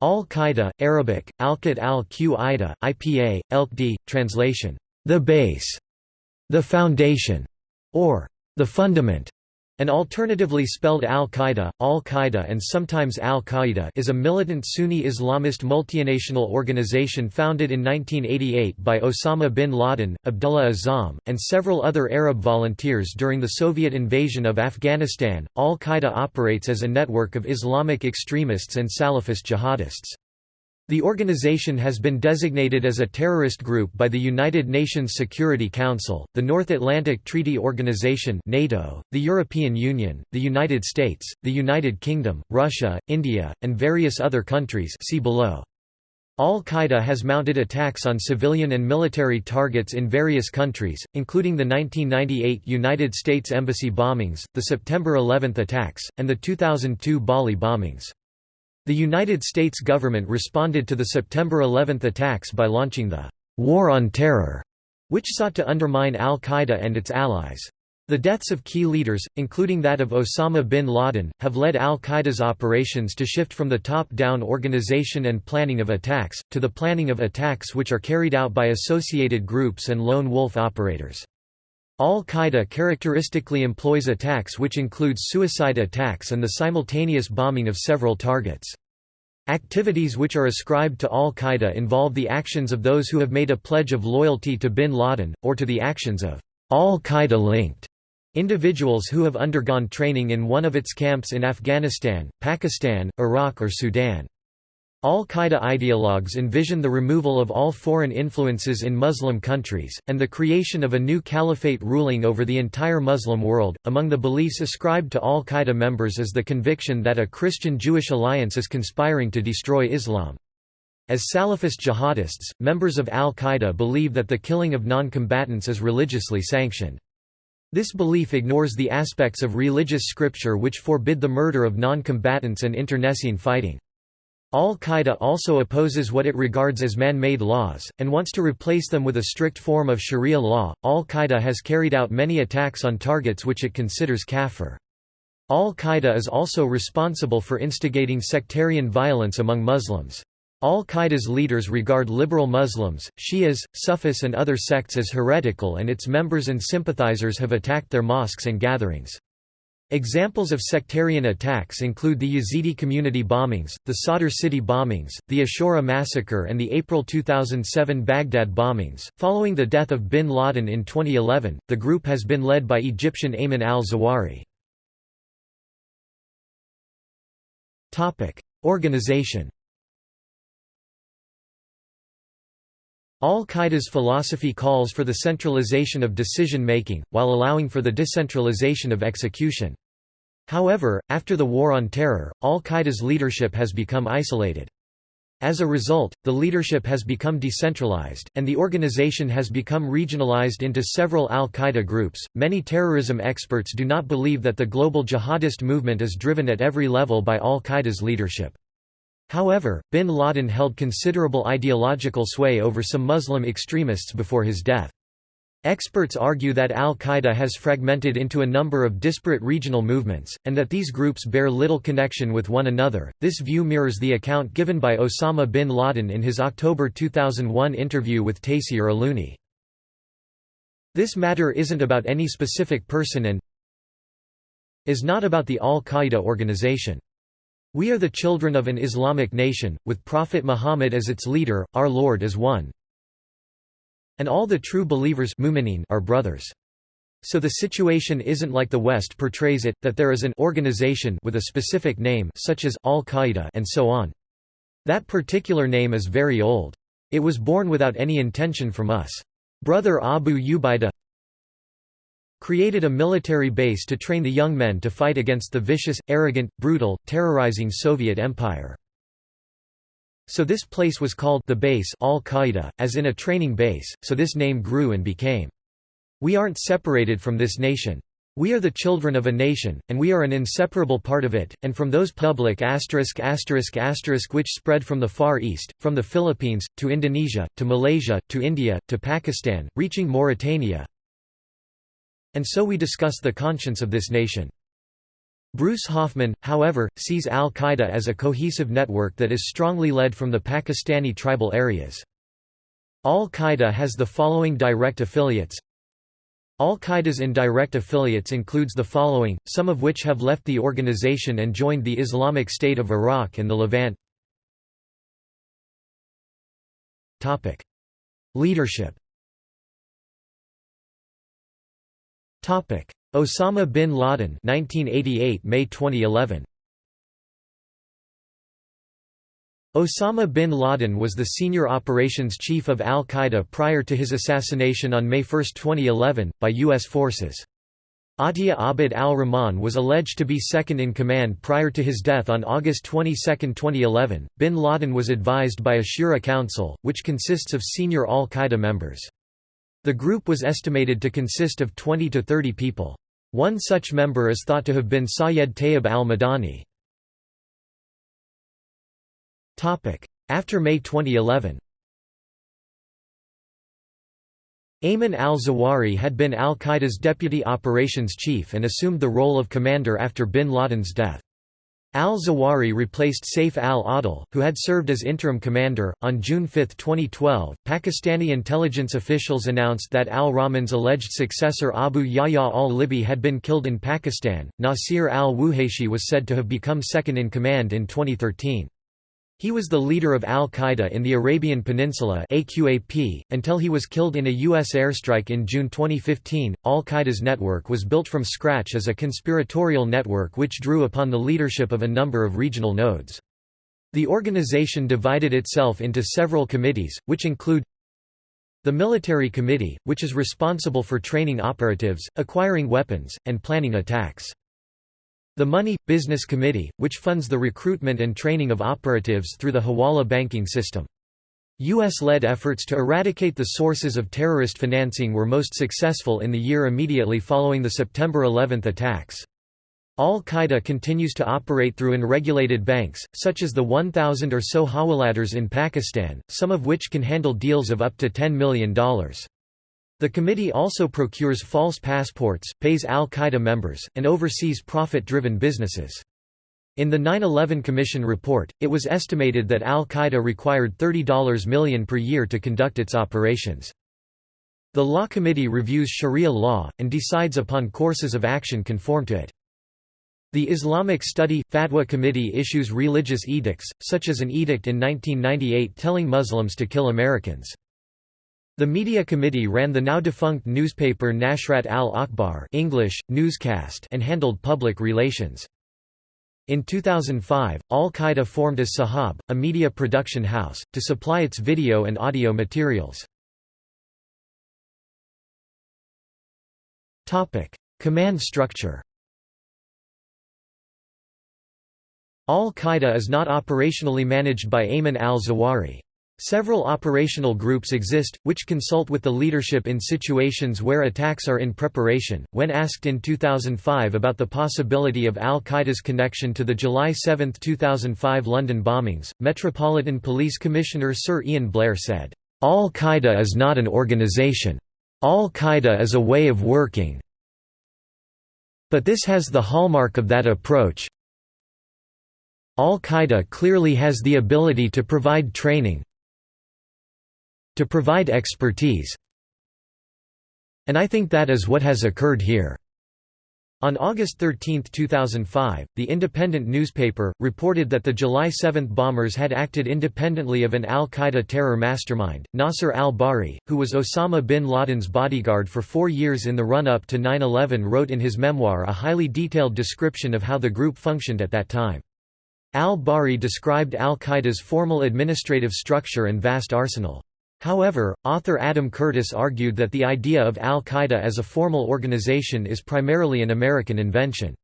Al-Qaeda, Arabic, Alqat al-Qaida, IPA, Elqd, translation, the base, the foundation, or the fundament. An alternatively spelled Al-Qaeda, Al-Qaeda and sometimes Al-Qaeda is a militant Sunni Islamist multinational organization founded in 1988 by Osama bin Laden, Abdullah Azzam, and several other Arab volunteers during the Soviet invasion of Afghanistan. Al-Qaeda operates as a network of Islamic extremists and Salafist jihadists. The organization has been designated as a terrorist group by the United Nations Security Council, the North Atlantic Treaty Organization (NATO), the European Union, the United States, the United Kingdom, Russia, India, and various other countries see below. Al-Qaeda has mounted attacks on civilian and military targets in various countries, including the 1998 United States Embassy bombings, the September 11 attacks, and the 2002 Bali bombings. The United States government responded to the September 11 attacks by launching the «War on Terror», which sought to undermine al-Qaeda and its allies. The deaths of key leaders, including that of Osama bin Laden, have led al-Qaeda's operations to shift from the top-down organization and planning of attacks, to the planning of attacks which are carried out by associated groups and lone wolf operators. Al-Qaeda characteristically employs attacks which include suicide attacks and the simultaneous bombing of several targets. Activities which are ascribed to al-Qaeda involve the actions of those who have made a pledge of loyalty to bin Laden, or to the actions of al-Qaeda-linked individuals who have undergone training in one of its camps in Afghanistan, Pakistan, Iraq or Sudan. Al-Qaeda ideologues envision the removal of all foreign influences in Muslim countries, and the creation of a new caliphate ruling over the entire Muslim world. Among the beliefs ascribed to Al-Qaeda members is the conviction that a Christian-Jewish alliance is conspiring to destroy Islam. As Salafist jihadists, members of Al-Qaeda believe that the killing of non-combatants is religiously sanctioned. This belief ignores the aspects of religious scripture which forbid the murder of non-combatants and internecine fighting. Al-Qaeda also opposes what it regards as man-made laws, and wants to replace them with a strict form of sharia law. Al-Qaeda has carried out many attacks on targets which it considers kafir. Al-Qaeda is also responsible for instigating sectarian violence among Muslims. Al-Qaeda's leaders regard liberal Muslims, Shias, Sufis and other sects as heretical and its members and sympathizers have attacked their mosques and gatherings. Examples of sectarian attacks include the Yazidi community bombings, the Sadr city bombings, the Ashura massacre, and the April 2007 Baghdad bombings. Following the death of bin Laden in 2011, the group has been led by Egyptian Ayman al Zawahiri. Organization Al-Qaeda's philosophy calls for the centralization of decision-making, while allowing for the decentralization of execution. However, after the War on Terror, Al-Qaeda's leadership has become isolated. As a result, the leadership has become decentralized, and the organization has become regionalized into several al Qaeda groups. Many terrorism experts do not believe that the global jihadist movement is driven at every level by al Qaeda's leadership. However, bin Laden held considerable ideological sway over some Muslim extremists before his death. Experts argue that al-Qaeda has fragmented into a number of disparate regional movements, and that these groups bear little connection with one another. This view mirrors the account given by Osama bin Laden in his October 2001 interview with Taysir Allouni. This matter isn't about any specific person and is not about the al-Qaeda organization. We are the children of an Islamic nation, with Prophet Muhammad as its leader, our Lord is one. And all the true believers are brothers. So the situation isn't like the West portrays it, that there is an organization with a specific name such as Al-Qaeda and so on. That particular name is very old. It was born without any intention from us. Brother Abu Ubaidah created a military base to train the young men to fight against the vicious, arrogant, brutal, terrorizing Soviet Empire. So this place was called the base Al-Qaeda, as in a training base, so this name grew and became. We aren't separated from this nation. We are the children of a nation, and we are an inseparable part of it, and from those public asterisk asterisk asterisk which spread from the Far East, from the Philippines, to Indonesia, to Malaysia, to India, to Pakistan, reaching Mauritania, and so we discuss the conscience of this nation. Bruce Hoffman, however, sees al-Qaeda as a cohesive network that is strongly led from the Pakistani tribal areas. Al-Qaeda has the following direct affiliates Al-Qaeda's indirect affiliates includes the following, some of which have left the organization and joined the Islamic State of Iraq and the Levant Leadership Osama bin Laden 1988 May 2011 Osama bin Laden was the senior operations chief of al-Qaeda prior to his assassination on May 1, 2011, by U.S. forces. Atia Abd al-Rahman was alleged to be second in command prior to his death on August 22, 2011. Bin Laden was advised by a Shura Council, which consists of senior al-Qaeda members. The group was estimated to consist of 20 to 30 people. One such member is thought to have been Sayed Tayyib al-Madani. After May 2011 Ayman al-Zawahiri had been al-Qaeda's deputy operations chief and assumed the role of commander after bin Laden's death. Al-Zawahiri replaced Saif al-Adil, who had served as interim commander. On June 5, 2012, Pakistani intelligence officials announced that al-Rahman's alleged successor Abu Yahya al-Libi had been killed in Pakistan. Nasir al-Wuhayshi was said to have become second in command in 2013. He was the leader of al-Qaeda in the Arabian Peninsula AQAP, until he was killed in a U.S. airstrike in June 2015. Al-Qaeda's network was built from scratch as a conspiratorial network which drew upon the leadership of a number of regional nodes. The organization divided itself into several committees, which include the Military Committee, which is responsible for training operatives, acquiring weapons, and planning attacks. The Money, Business Committee, which funds the recruitment and training of operatives through the Hawala banking system. U.S.-led efforts to eradicate the sources of terrorist financing were most successful in the year immediately following the September 11 attacks. Al-Qaeda continues to operate through unregulated banks, such as the 1,000 or so hawaladars in Pakistan, some of which can handle deals of up to $10 million. The committee also procures false passports, pays al-Qaeda members, and oversees profit-driven businesses. In the 9-11 Commission report, it was estimated that al-Qaeda required $30 million per year to conduct its operations. The Law Committee reviews Sharia law, and decides upon courses of action conform to it. The Islamic Study – Fatwa Committee issues religious edicts, such as an edict in 1998 telling Muslims to kill Americans. The Media Committee ran the now-defunct newspaper Nashrat al-Akbar English, newscast and handled public relations. In 2005, Al-Qaeda formed as Sahab, a media production house, to supply its video and audio materials. Command structure Al-Qaeda is not operationally managed by Ayman al-Zawahiri. Several operational groups exist, which consult with the leadership in situations where attacks are in preparation. When asked in 2005 about the possibility of al Qaeda's connection to the July 7, 2005 London bombings, Metropolitan Police Commissioner Sir Ian Blair said, Al Qaeda is not an organization. Al Qaeda is a way of working. But this has the hallmark of that approach. Al Qaeda clearly has the ability to provide training, to provide expertise. And I think that is what has occurred here. On August 13, 2005, the independent newspaper, reported that the July 7 bombers had acted independently of an al-Qaeda terror mastermind, Nasser al-Bahri, who was Osama bin Laden's bodyguard for four years in the run-up to 9-11 wrote in his memoir a highly detailed description of how the group functioned at that time. Al-Bahri described al-Qaeda's formal administrative structure and vast arsenal. However, author Adam Curtis argued that the idea of al-Qaeda as a formal organization is primarily an American invention.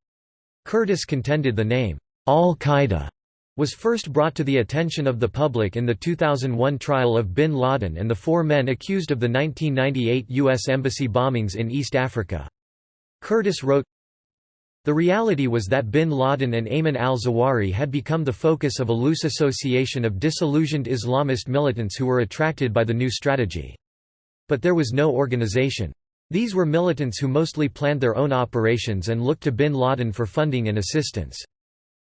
Curtis contended the name, al-Qaeda, was first brought to the attention of the public in the 2001 trial of bin Laden and the four men accused of the 1998 U.S. Embassy bombings in East Africa. Curtis wrote, the reality was that bin Laden and Ayman al-Zawahiri had become the focus of a loose association of disillusioned Islamist militants who were attracted by the new strategy. But there was no organization. These were militants who mostly planned their own operations and looked to bin Laden for funding and assistance.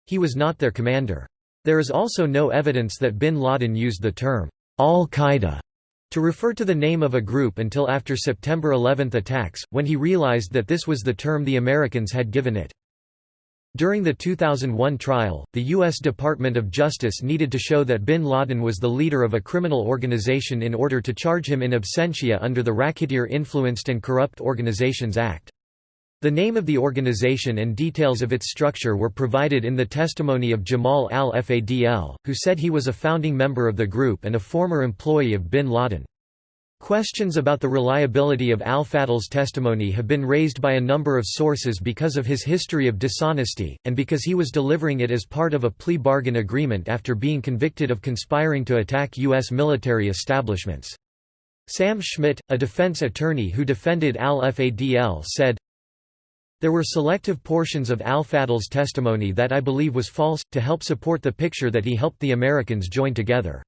He was not their commander. There is also no evidence that bin Laden used the term, al-Qaeda, to refer to the name of a group until after September 11 attacks, when he realized that this was the term the Americans had given it. During the 2001 trial, the U.S. Department of Justice needed to show that bin Laden was the leader of a criminal organization in order to charge him in absentia under the Racketeer Influenced and Corrupt Organizations Act. The name of the organization and details of its structure were provided in the testimony of Jamal al-Fadl, who said he was a founding member of the group and a former employee of bin Laden. Questions about the reliability of al-Fadl's testimony have been raised by a number of sources because of his history of dishonesty, and because he was delivering it as part of a plea bargain agreement after being convicted of conspiring to attack U.S. military establishments. Sam Schmidt, a defense attorney who defended al-Fadl said, There were selective portions of al-Fadl's testimony that I believe was false, to help support the picture that he helped the Americans join together.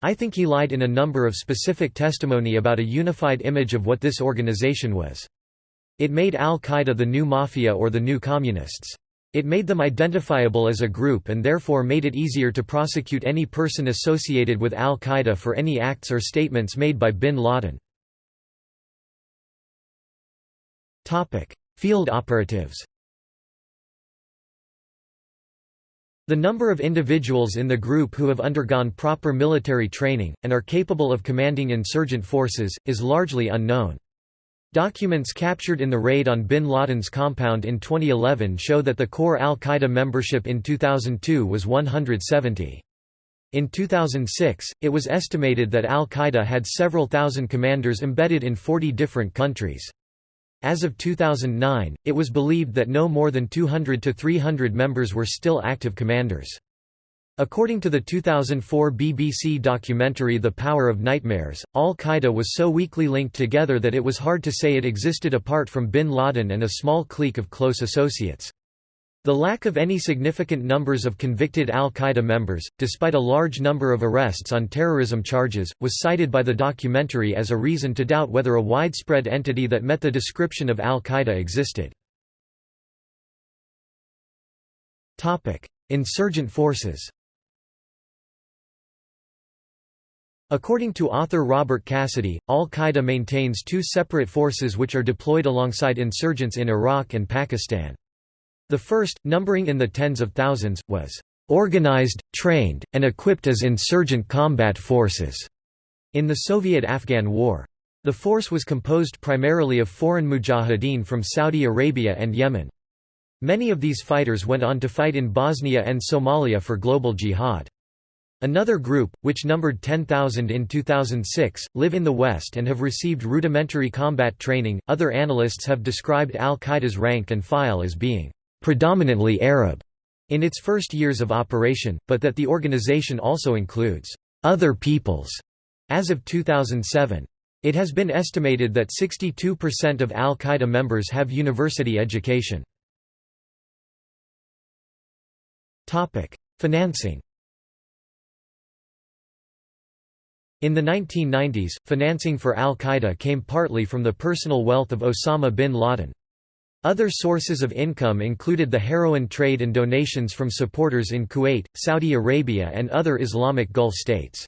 I think he lied in a number of specific testimony about a unified image of what this organization was. It made al-Qaeda the new mafia or the new communists. It made them identifiable as a group and therefore made it easier to prosecute any person associated with al-Qaeda for any acts or statements made by bin Laden. Field operatives The number of individuals in the group who have undergone proper military training, and are capable of commanding insurgent forces, is largely unknown. Documents captured in the raid on bin Laden's compound in 2011 show that the core al-Qaeda membership in 2002 was 170. In 2006, it was estimated that al-Qaeda had several thousand commanders embedded in 40 different countries. As of 2009, it was believed that no more than 200 to 300 members were still active commanders. According to the 2004 BBC documentary The Power of Nightmares, al-Qaeda was so weakly linked together that it was hard to say it existed apart from bin Laden and a small clique of close associates. The lack of any significant numbers of convicted al-Qaeda members, despite a large number of arrests on terrorism charges, was cited by the documentary as a reason to doubt whether a widespread entity that met the description of al-Qaeda existed. Insurgent forces According to author Robert Cassidy, al-Qaeda maintains two separate forces which are deployed alongside insurgents in Iraq and Pakistan. The first, numbering in the tens of thousands, was organized, trained, and equipped as insurgent combat forces in the Soviet-Afghan War. The force was composed primarily of foreign mujahideen from Saudi Arabia and Yemen. Many of these fighters went on to fight in Bosnia and Somalia for global jihad. Another group, which numbered 10,000 in 2006, live in the West and have received rudimentary combat training. Other analysts have described al Qaeda's rank and file as being predominantly Arab in its first years of operation, but that the organization also includes other peoples as of 2007. It has been estimated that 62% of al-Qaeda members have university education. Financing In the 1990s, financing for al-Qaeda came partly from the personal wealth of Osama bin Laden. Other sources of income included the heroin trade and donations from supporters in Kuwait, Saudi Arabia and other Islamic Gulf states.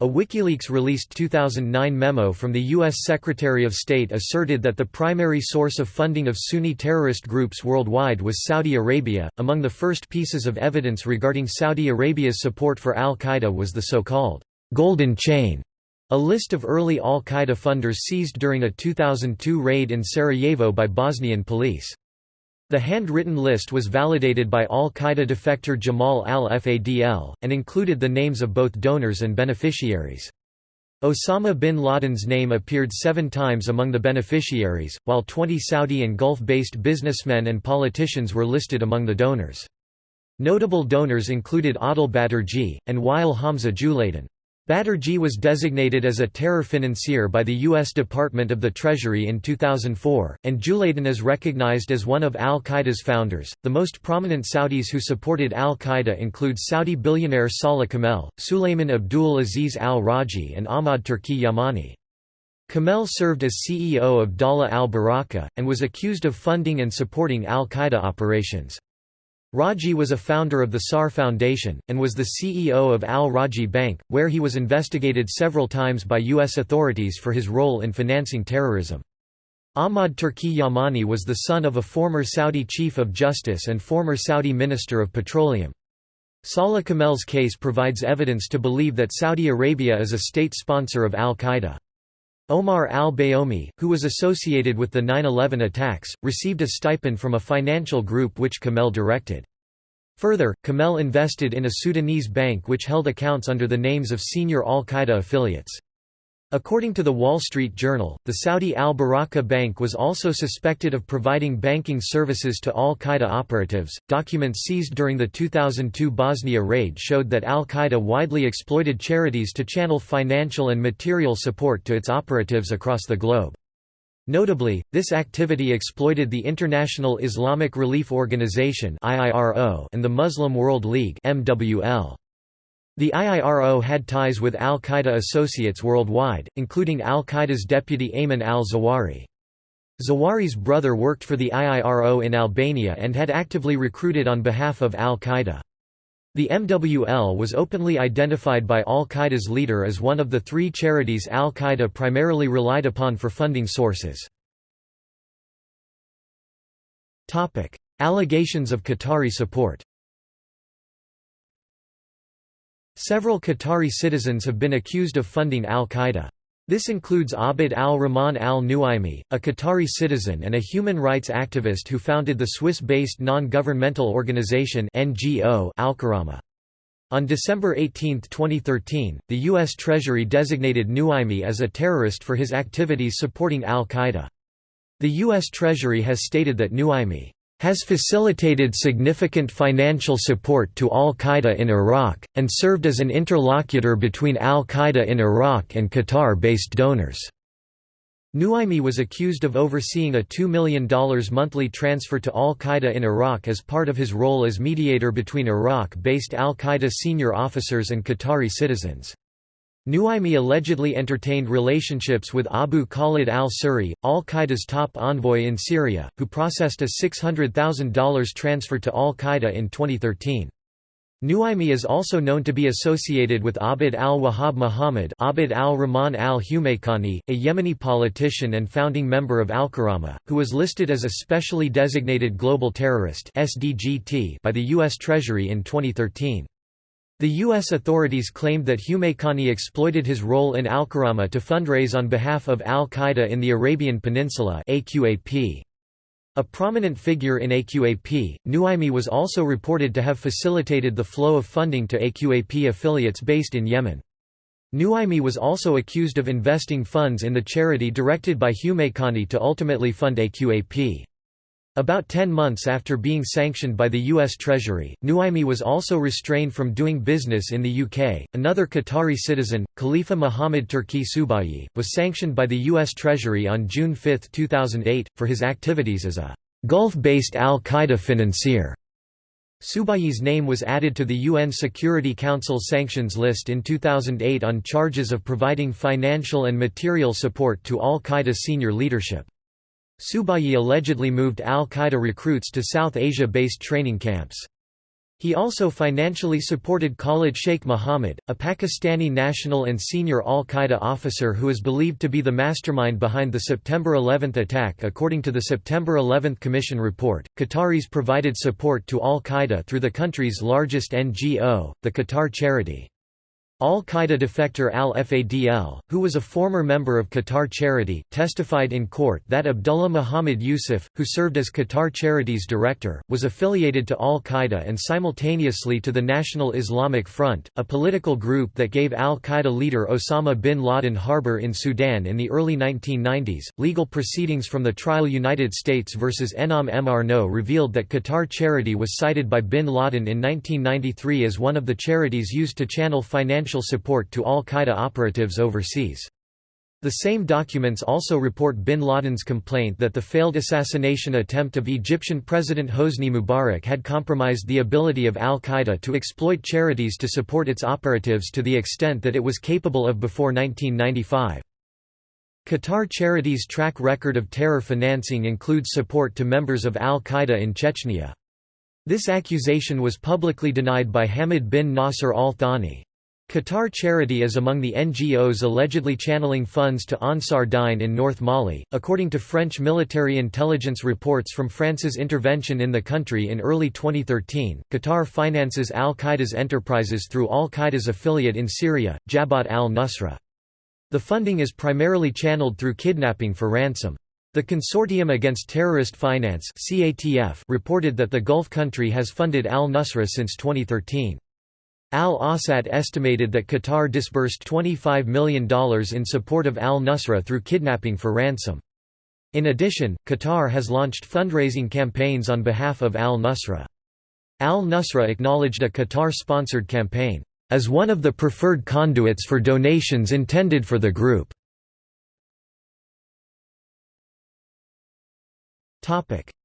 A WikiLeaks released 2009 memo from the U.S. Secretary of State asserted that the primary source of funding of Sunni terrorist groups worldwide was Saudi Arabia. Among the first pieces of evidence regarding Saudi Arabia's support for al Qaeda was the so called Golden Chain a list of early al-Qaeda funders seized during a 2002 raid in Sarajevo by Bosnian police. The handwritten list was validated by al-Qaeda defector Jamal al-Fadl, and included the names of both donors and beneficiaries. Osama bin Laden's name appeared seven times among the beneficiaries, while 20 Saudi and Gulf-based businessmen and politicians were listed among the donors. Notable donors included Adel Batterjee, and Wael Hamza Julaydan. Batterjee was designated as a terror financier by the U.S. Department of the Treasury in 2004, and Julaydan is recognized as one of al Qaeda's founders. The most prominent Saudis who supported al Qaeda include Saudi billionaire Salah Kamel, Sulayman Abdul Aziz al Rajhi, and Ahmad Turki Yamani. Kamel served as CEO of Dallah al-Baraka, and was accused of funding and supporting al-Qaeda operations. Rajhi was a founder of the SAR Foundation, and was the CEO of Al-Rajhi Bank, where he was investigated several times by U.S. authorities for his role in financing terrorism. Ahmad Turki Yamani was the son of a former Saudi Chief of Justice and former Saudi Minister of Petroleum. Salah Kamel's case provides evidence to believe that Saudi Arabia is a state sponsor of al-Qaeda. Omar al-Bayoumi, who was associated with the 9-11 attacks, received a stipend from a financial group which Kamel directed. Further, Kamel invested in a Sudanese bank which held accounts under the names of senior al-Qaeda affiliates. According to the Wall Street Journal, the Saudi al-Baraka Bank was also suspected of providing banking services to al-Qaeda operatives. Documents seized during the 2002 Bosnia raid showed that al-Qaeda widely exploited charities to channel financial and material support to its operatives across the globe. Notably, this activity exploited the International Islamic Relief Organization and the Muslim World League MWL. The IIRO had ties with al-Qaeda associates worldwide, including al-Qaeda's deputy Ayman al-Zawahiri. Zawahiri's brother worked for the IIRO in Albania and had actively recruited on behalf of al-Qaeda. The MWL was openly identified by al-Qaeda's leader as one of the three charities al-Qaeda primarily relied upon for funding sources. Allegations of Qatari support Several Qatari citizens have been accused of funding al-Qaeda. This includes Abd al-Rahman al-Nuaimi, a Qatari citizen and a human rights activist who founded the Swiss-based non-governmental organization NGO Al-Karama. On December 18, 2013, the U.S. Treasury designated Nuaimi as a terrorist for his activities supporting al-Qaeda. The U.S. Treasury has stated that Nuaimi has facilitated significant financial support to al-Qaeda in Iraq, and served as an interlocutor between al-Qaeda in Iraq and Qatar-based donors. Nuaimi was accused of overseeing a $2 million monthly transfer to al-Qaeda in Iraq as part of his role as mediator between Iraq-based al-Qaeda senior officers and Qatari citizens. Nuaimi allegedly entertained relationships with Abu Khalid al-Suri, al-Qaeda's top envoy in Syria, who processed a $600,000 transfer to al-Qaeda in 2013. Nuaimi is also known to be associated with Abd al-Wahhab Muhammad Abd al-Rahman al-Humaykani, a Yemeni politician and founding member of Al-Karama, who was listed as a specially designated global terrorist by the U.S. Treasury in 2013. The U.S. authorities claimed that Humaykani exploited his role in Al-Karama to fundraise on behalf of al-Qaeda in the Arabian Peninsula AQAP. A prominent figure in AQAP, Nuaimi was also reported to have facilitated the flow of funding to AQAP affiliates based in Yemen. Nuaimi was also accused of investing funds in the charity directed by Humaykani to ultimately fund AQAP. About ten months after being sanctioned by the U.S. Treasury, Nuaimi was also restrained from doing business in the UK. Another Qatari citizen, Khalifa Mohammed Turki Subayi, was sanctioned by the U.S. Treasury on June 5, 2008, for his activities as a Gulf based al Qaeda financier. Subayi's name was added to the UN Security Council sanctions list in 2008 on charges of providing financial and material support to al Qaeda senior leadership. Subayi allegedly moved al-Qaeda recruits to South Asia-based training camps. He also financially supported Khalid Sheikh Mohammed, a Pakistani national and senior al-Qaeda officer who is believed to be the mastermind behind the September 11 attack according to the September 11 Commission report. Qataris provided support to al-Qaeda through the country's largest NGO, the Qatar Charity. Al-Qaeda defector al-Fadl, who was a former member of Qatar Charity, testified in court that Abdullah Muhammad Yusuf, who served as Qatar Charity's director, was affiliated to al-Qaeda and simultaneously to the National Islamic Front, a political group that gave al-Qaeda leader Osama bin Laden harbor in Sudan in the early 1990s. Legal proceedings from the trial United States versus Enaam M. Arnaout revealed that Qatar Charity was cited by bin Laden in 1993 as one of the charities used to channel financial financial support to al-Qaeda operatives overseas. The same documents also report bin Laden's complaint that the failed assassination attempt of Egyptian President Hosni Mubarak had compromised the ability of al-Qaeda to exploit charities to support its operatives to the extent that it was capable of before 1995. Qatar Charities' track record of terror financing includes support to members of al-Qaeda in Chechnya. This accusation was publicly denied by Hamid bin Nasser al-Thani. Qatar Charity is among the NGOs allegedly channeling funds to Ansar Dine in North Mali. According to French military intelligence reports from France's intervention in the country in early 2013, Qatar finances al Qaeda's enterprises through al Qaeda's affiliate in Syria, Jabhat al Nusra. The funding is primarily channeled through kidnapping for ransom. The Consortium Against Terrorist Finance reported that the Gulf country has funded al-Nusra since 2013. Al-Awsat estimated that Qatar disbursed $25 million in support of al-Nusra through kidnapping for ransom. In addition, Qatar has launched fundraising campaigns on behalf of al-Nusra. Al-Nusra acknowledged a Qatar-sponsored campaign, "...as one of the preferred conduits for donations intended for the group."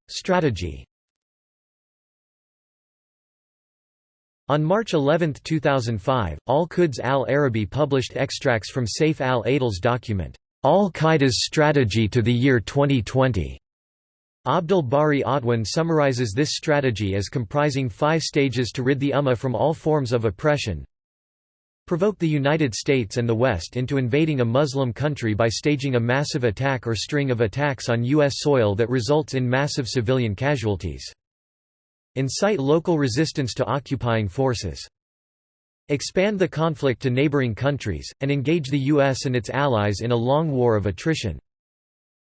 Strategy On March 11, 2005, Al-Quds al-Arabi published extracts from Saif al-Adil's document, Al-Qaeda's Strategy to the Year 2020. Abdul Bari Atwan summarizes this strategy as comprising five stages to rid the Ummah from all forms of oppression, provoke the United States and the West into invading a Muslim country by staging a massive attack or string of attacks on U.S. soil that results in massive civilian casualties. Incite local resistance to occupying forces. Expand the conflict to neighboring countries, and engage the U.S. and its allies in a long war of attrition.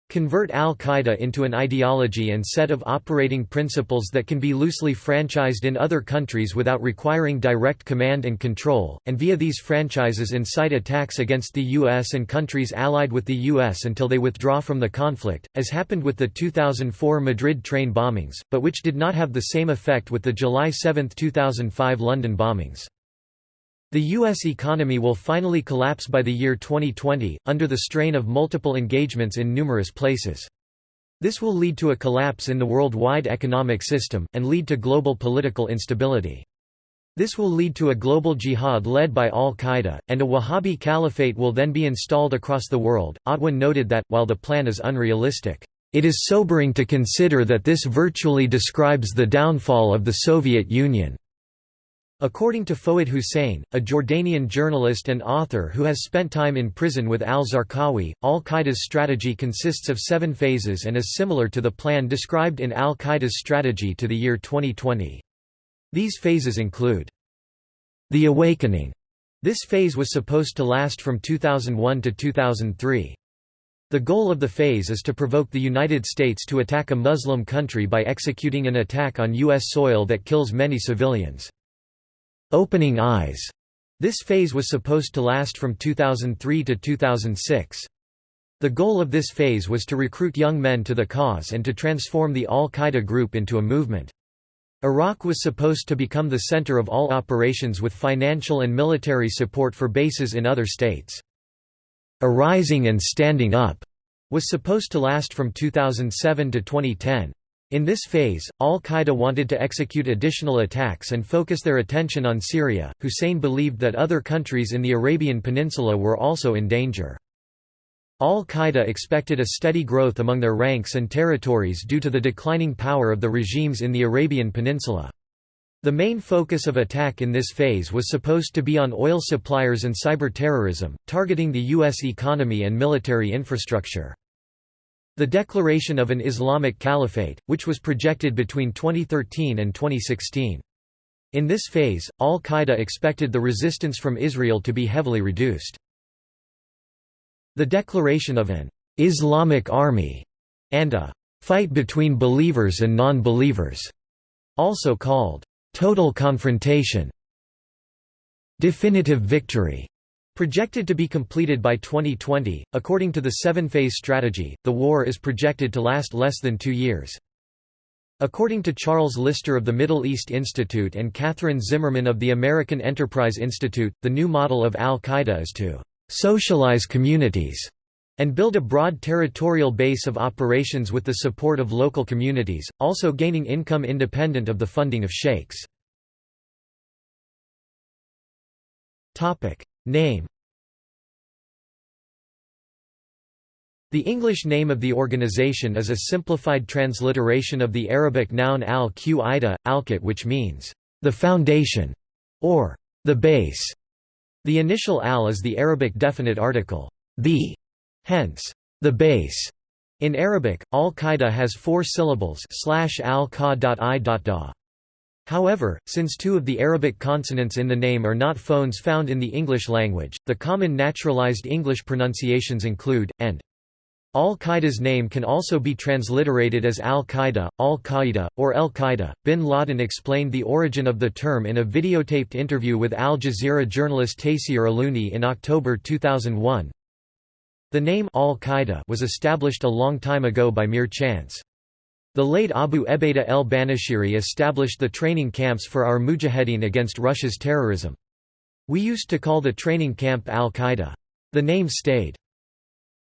Convert al-Qaeda into an ideology and set of operating principles that can be loosely franchised in other countries without requiring direct command and control, and via these franchises incite attacks against the U.S. and countries allied with the U.S. until they withdraw from the conflict, as happened with the 2004 Madrid train bombings, but which did not have the same effect with the July 7, 2005 London bombings. The U.S. economy will finally collapse by the year 2020, under the strain of multiple engagements in numerous places. This will lead to a collapse in the worldwide economic system, and lead to global political instability. This will lead to a global jihad led by al-Qaeda, and a Wahhabi caliphate will then be installed across the world. Atwan noted that, while the plan is unrealistic, it is sobering to consider that this virtually describes the downfall of the Soviet Union. According to Fouad Hussein, a Jordanian journalist and author who has spent time in prison with al-Zarqawi, al-Qaeda's strategy consists of seven phases and is similar to the plan described in al-Qaeda's strategy to the year 2020. These phases include the awakening. This phase was supposed to last from 2001 to 2003. The goal of the phase is to provoke the United States to attack a Muslim country by executing an attack on U.S. soil that kills many civilians. Opening Eyes. This phase was supposed to last from 2003 to 2006. The goal of this phase was to recruit young men to the cause and to transform the al-Qaeda group into a movement. Iraq was supposed to become the center of all operations with financial and military support for bases in other states. Arising and Standing Up was supposed to last from 2007 to 2010. In this phase, al-Qaeda wanted to execute additional attacks and focus their attention on Syria. Hussein believed that other countries in the Arabian Peninsula were also in danger. Al-Qaeda expected a steady growth among their ranks and territories due to the declining power of the regimes in the Arabian Peninsula. The main focus of attack in this phase was supposed to be on oil suppliers and cyber-terrorism, targeting the U.S. economy and military infrastructure. The declaration of an Islamic Caliphate, which was projected between 2013 and 2016. In this phase, al-Qaeda expected the resistance from Israel to be heavily reduced. The declaration of an «Islamic army» and a «fight between believers and non-believers», also called «total confrontation», «definitive victory» Projected to be completed by 2020, according to the seven-phase strategy, the war is projected to last less than two years. According to Charles Lister of the Middle East Institute and Katherine Zimmerman of the American Enterprise Institute, the new model of al-Qaeda is to «socialize communities» and build a broad territorial base of operations with the support of local communities, also gaining income independent of the funding of sheikhs. Name The English name of the organization is a simplified transliteration of the Arabic noun al-Qaida, al-Qat which means, "...the foundation", or "...the base". The initial al is the Arabic definite article, the, hence, the base. In Arabic, al-Qaeda has four syllables slash al However, since two of the Arabic consonants in the name are not phones found in the English language, the common naturalized English pronunciations include, and. Al-Qaeda's name can also be transliterated as Al-Qaeda, Al-Qaeda, or El-Qaeda. Bin Laden explained the origin of the term in a videotaped interview with Al Jazeera journalist Taysir Allouni in October 2001. The name Al-Qaeda was established a long time ago by mere chance. The late Abu Ebaida el-Banashiri established the training camps for our mujahedin against Russia's terrorism. We used to call the training camp al-Qaeda. The name stayed.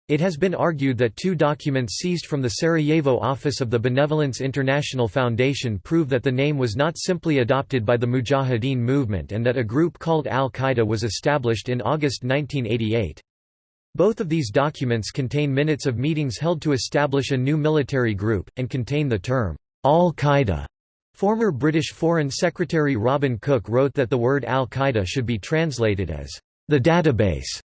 It has been argued that two documents seized from the Sarajevo office of the Benevolence International Foundation prove that the name was not simply adopted by the Mujahideen movement and that a group called Al-Qaeda was established in August 1988. Both of these documents contain minutes of meetings held to establish a new military group, and contain the term, al-Qaeda. Former British Foreign Secretary Robin Cook wrote that the word al-Qaeda should be translated as, the database,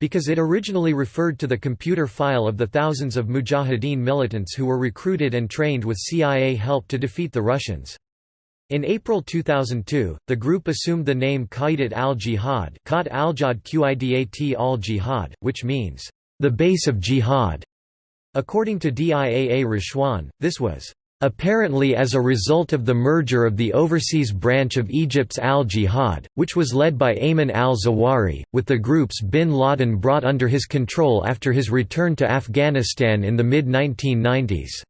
because it originally referred to the computer file of the thousands of Mujahideen militants who were recruited and trained with CIA help to defeat the Russians. In April 2002, the group assumed the name Qaidat al-Jihad al-Jihad, which means, the base of jihad. According to DIAA Rashwan, this was apparently as a result of the merger of the overseas branch of Egypt's al-Jihad, which was led by Ayman al-Zawahiri, with the groups bin Laden brought under his control after his return to Afghanistan in the mid-1990s.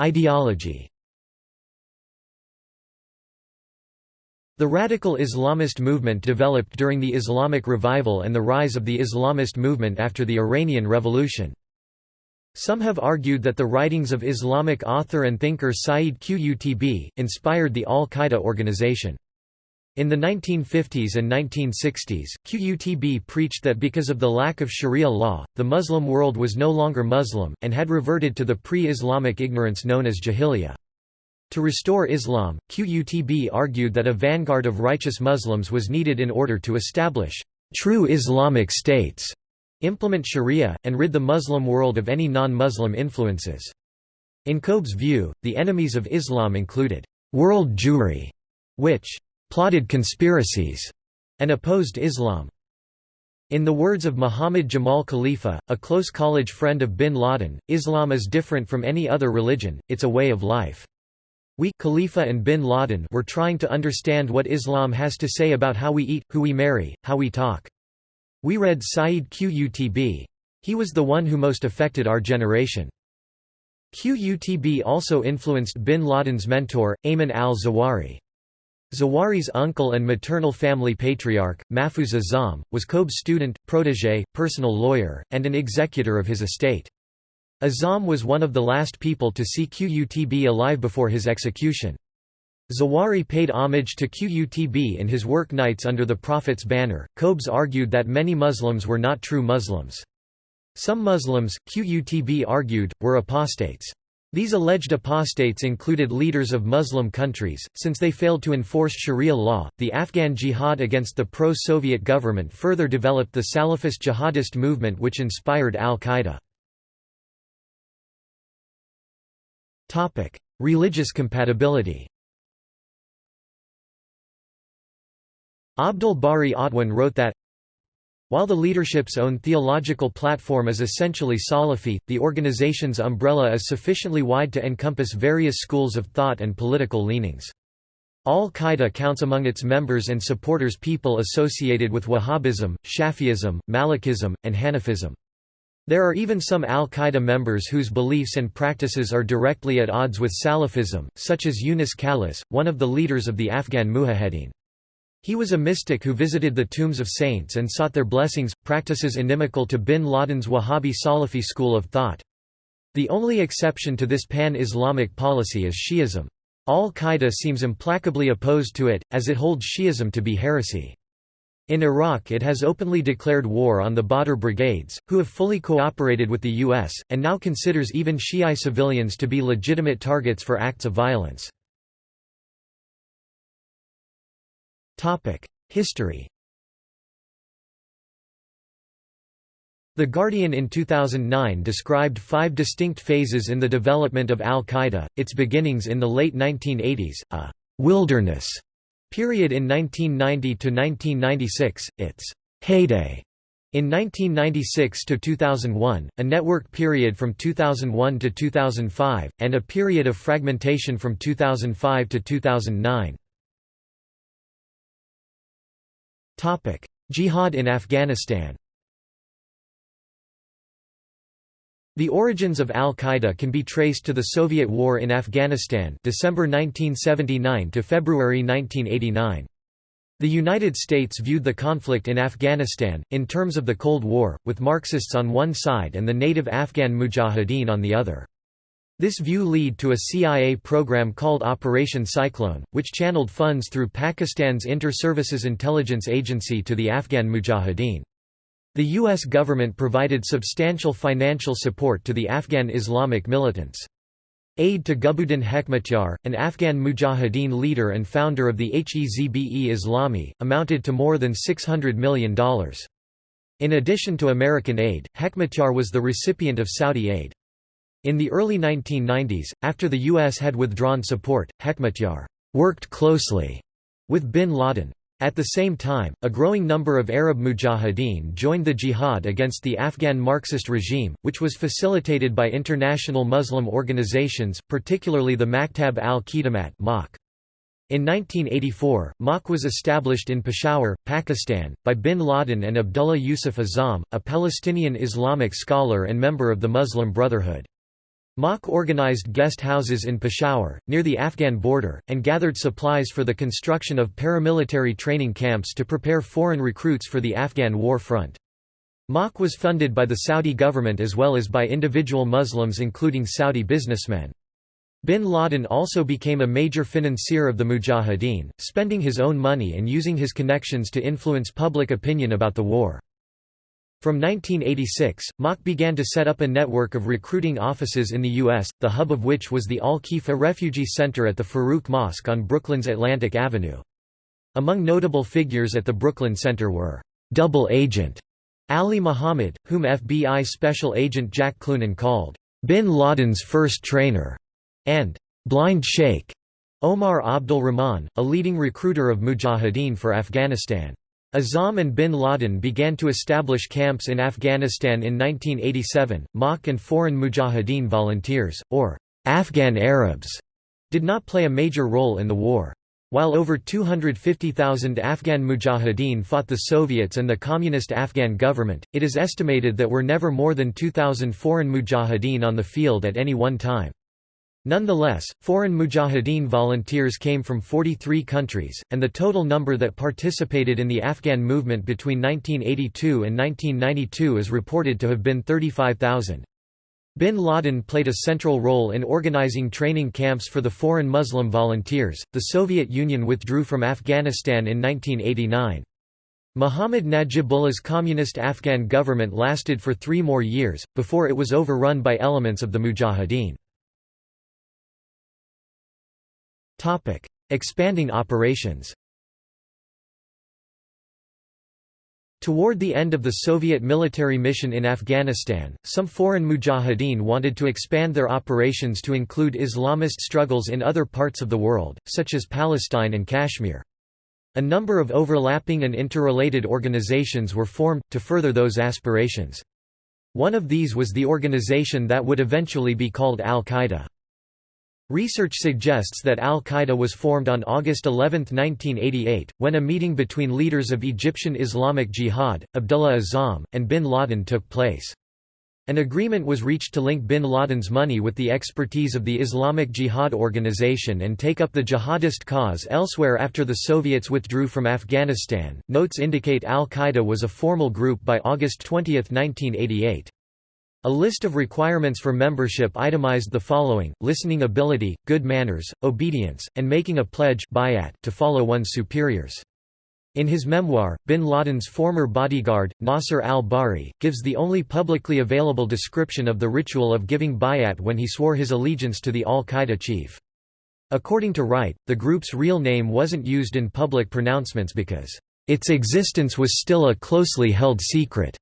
Ideology The radical Islamist movement developed during the Islamic revival and the rise of the Islamist movement after the Iranian Revolution. Some have argued that the writings of Islamic author and thinker Sayyid Qutb, inspired the al-Qaeda organization. In the 1950s and 1960s, Qutb preached that because of the lack of Sharia law, the Muslim world was no longer Muslim, and had reverted to the pre-Islamic ignorance known as Jahiliyyah. To restore Islam, Qutb argued that a vanguard of righteous Muslims was needed in order to establish true Islamic states, implement Sharia, and rid the Muslim world of any non-Muslim influences. In Qutb's view, the enemies of Islam included world Jewry, which plotted conspiracies, and opposed Islam. In the words of Muhammad Jamal Khalifa, a close college friend of bin Laden, Islam is different from any other religion, it's a way of life. We Khalifa and bin Laden were trying to understand what Islam has to say about how we eat, who we marry, how we talk. We read Sayyid Qutb. He was the one who most affected our generation. Qutb also influenced bin Laden's mentor, Ayman al-Zawahiri. Zawahiri's uncle and maternal family patriarch, Mahfuz Azam, was Qutb's student, protégé, personal lawyer, and an executor of his estate. Azam was one of the last people to see Qutb alive before his execution. Zawahiri paid homage to Qutb in his work Knights Under the Prophet's Banner. Qutb argued that many Muslims were not true Muslims. Some Muslims, Qutb argued, were apostates. These alleged apostates included leaders of Muslim countries, since they failed to enforce Sharia law. The Afghan jihad against the pro Soviet government further developed the Salafist jihadist movement which inspired al Qaeda. Religious compatibility Abdul Bari Atwan wrote that while the leadership's own theological platform is essentially Salafi, the organization's umbrella is sufficiently wide to encompass various schools of thought and political leanings. Al-Qaeda counts among its members and supporters people associated with Wahhabism, Shafi'ism, Malikism, and Hanafism. There are even some al-Qaeda members whose beliefs and practices are directly at odds with Salafism, such as Yunus Khalis, one of the leaders of the Afghan Mujahedin. He was a mystic who visited the tombs of saints and sought their blessings, practices inimical to bin Laden's Wahhabi Salafi school of thought. The only exception to this pan-Islamic policy is Shi'ism. Al-Qaeda seems implacably opposed to it, as it holds Shi'ism to be heresy. In Iraq it has openly declared war on the Badr brigades, who have fully cooperated with the U.S., and now considers even Shi'i civilians to be legitimate targets for acts of violence. History The Guardian in 2009 described five distinct phases in the development of al-Qaeda, its beginnings in the late 1980s, a «wilderness» period in 1990 to 1996, its heyday in 1996 to 2001, a network period from 2001 to 2005, and a period of fragmentation from 2005 to 2009. Topic: Jihad in Afghanistan. The origins of al-Qaeda can be traced to the Soviet War in Afghanistan December 1979 to February 1989. The United States viewed the conflict in Afghanistan, in terms of the Cold War, with Marxists on one side and the native Afghan mujahideen on the other. This view led to a CIA program called Operation Cyclone, which channeled funds through Pakistan's Inter-Services Intelligence Agency to the Afghan mujahideen. The U.S. government provided substantial financial support to the Afghan Islamic militants. Aid to Gulbuddin Hekmatyar, an Afghan mujahideen leader and founder of the Hezb-e Islami, amounted to more than $600 million. In addition to American aid, Hekmatyar was the recipient of Saudi aid. In the early 1990s, after the U.S. had withdrawn support, Hekmatyar worked closely with bin Laden. At the same time, a growing number of Arab mujahideen joined the jihad against the Afghan Marxist regime, which was facilitated by international Muslim organizations, particularly the Maktab al-Khidmat in 1984, MAK was established in Peshawar, Pakistan, by bin Laden and Abdullah Yusuf Azzam, a Palestinian Islamic scholar and member of the Muslim Brotherhood. MAK organized guest houses in Peshawar, near the Afghan border, and gathered supplies for the construction of paramilitary training camps to prepare foreign recruits for the Afghan war front. MAK was funded by the Saudi government as well as by individual Muslims including Saudi businessmen. Bin Laden also became a major financier of the Mujahideen, spending his own money and using his connections to influence public opinion about the war. From 1986, MAK began to set up a network of recruiting offices in the U.S., the hub of which was the Al-Khifa Refugee Center at the Farouk Mosque on Brooklyn's Atlantic Avenue. Among notable figures at the Brooklyn Center were, "'Double Agent' Ali Muhammad, whom FBI Special Agent Jack Cloonan called, "'Bin Laden's first trainer' and "'Blind Sheikh' Omar Abdul Rahman, a leading recruiter of mujahideen for Afghanistan. Azzam and bin Laden began to establish camps in Afghanistan in 1987. MAK and foreign mujahideen volunteers, or Afghan Arabs, did not play a major role in the war. While over 250,000 Afghan mujahideen fought the Soviets and the Communist Afghan government, it is estimated that were never more than 2,000 foreign mujahideen on the field at any one time. Nonetheless, foreign mujahideen volunteers came from 43 countries, and the total number that participated in the Afghan movement between 1982 and 1992 is reported to have been 35,000. Bin Laden played a central role in organizing training camps for the foreign Muslim volunteers. The Soviet Union withdrew from Afghanistan in 1989. Muhammad Najibullah's communist Afghan government lasted for three more years, before it was overrun by elements of the Mujahideen. Expanding operations. Toward the end of the Soviet military mission in Afghanistan, some foreign mujahideen wanted to expand their operations to include Islamist struggles in other parts of the world, such as Palestine and Kashmir. A number of overlapping and interrelated organizations were formed, to further those aspirations. One of these was the organization that would eventually be called Al-Qaeda. Research suggests that al-Qaeda was formed on August 11, 1988, when a meeting between leaders of Egyptian Islamic Jihad, Abdullah Azzam, and bin Laden took place. An agreement was reached to link bin Laden's money with the expertise of the Islamic Jihad organization and take up the jihadist cause elsewhere after the Soviets withdrew from Afghanistan. Notes indicate al Qaeda was a formal group by August 20, 1988. A list of requirements for membership itemized the following, listening ability, good manners, obedience, and making a pledge to follow one's superiors. In his memoir, bin Laden's former bodyguard, Nasser al-Bahri, gives the only publicly available description of the ritual of giving bayat when he swore his allegiance to the al-Qaeda chief. According to Wright, the group's real name wasn't used in public pronouncements because, "...its existence was still a closely held secret."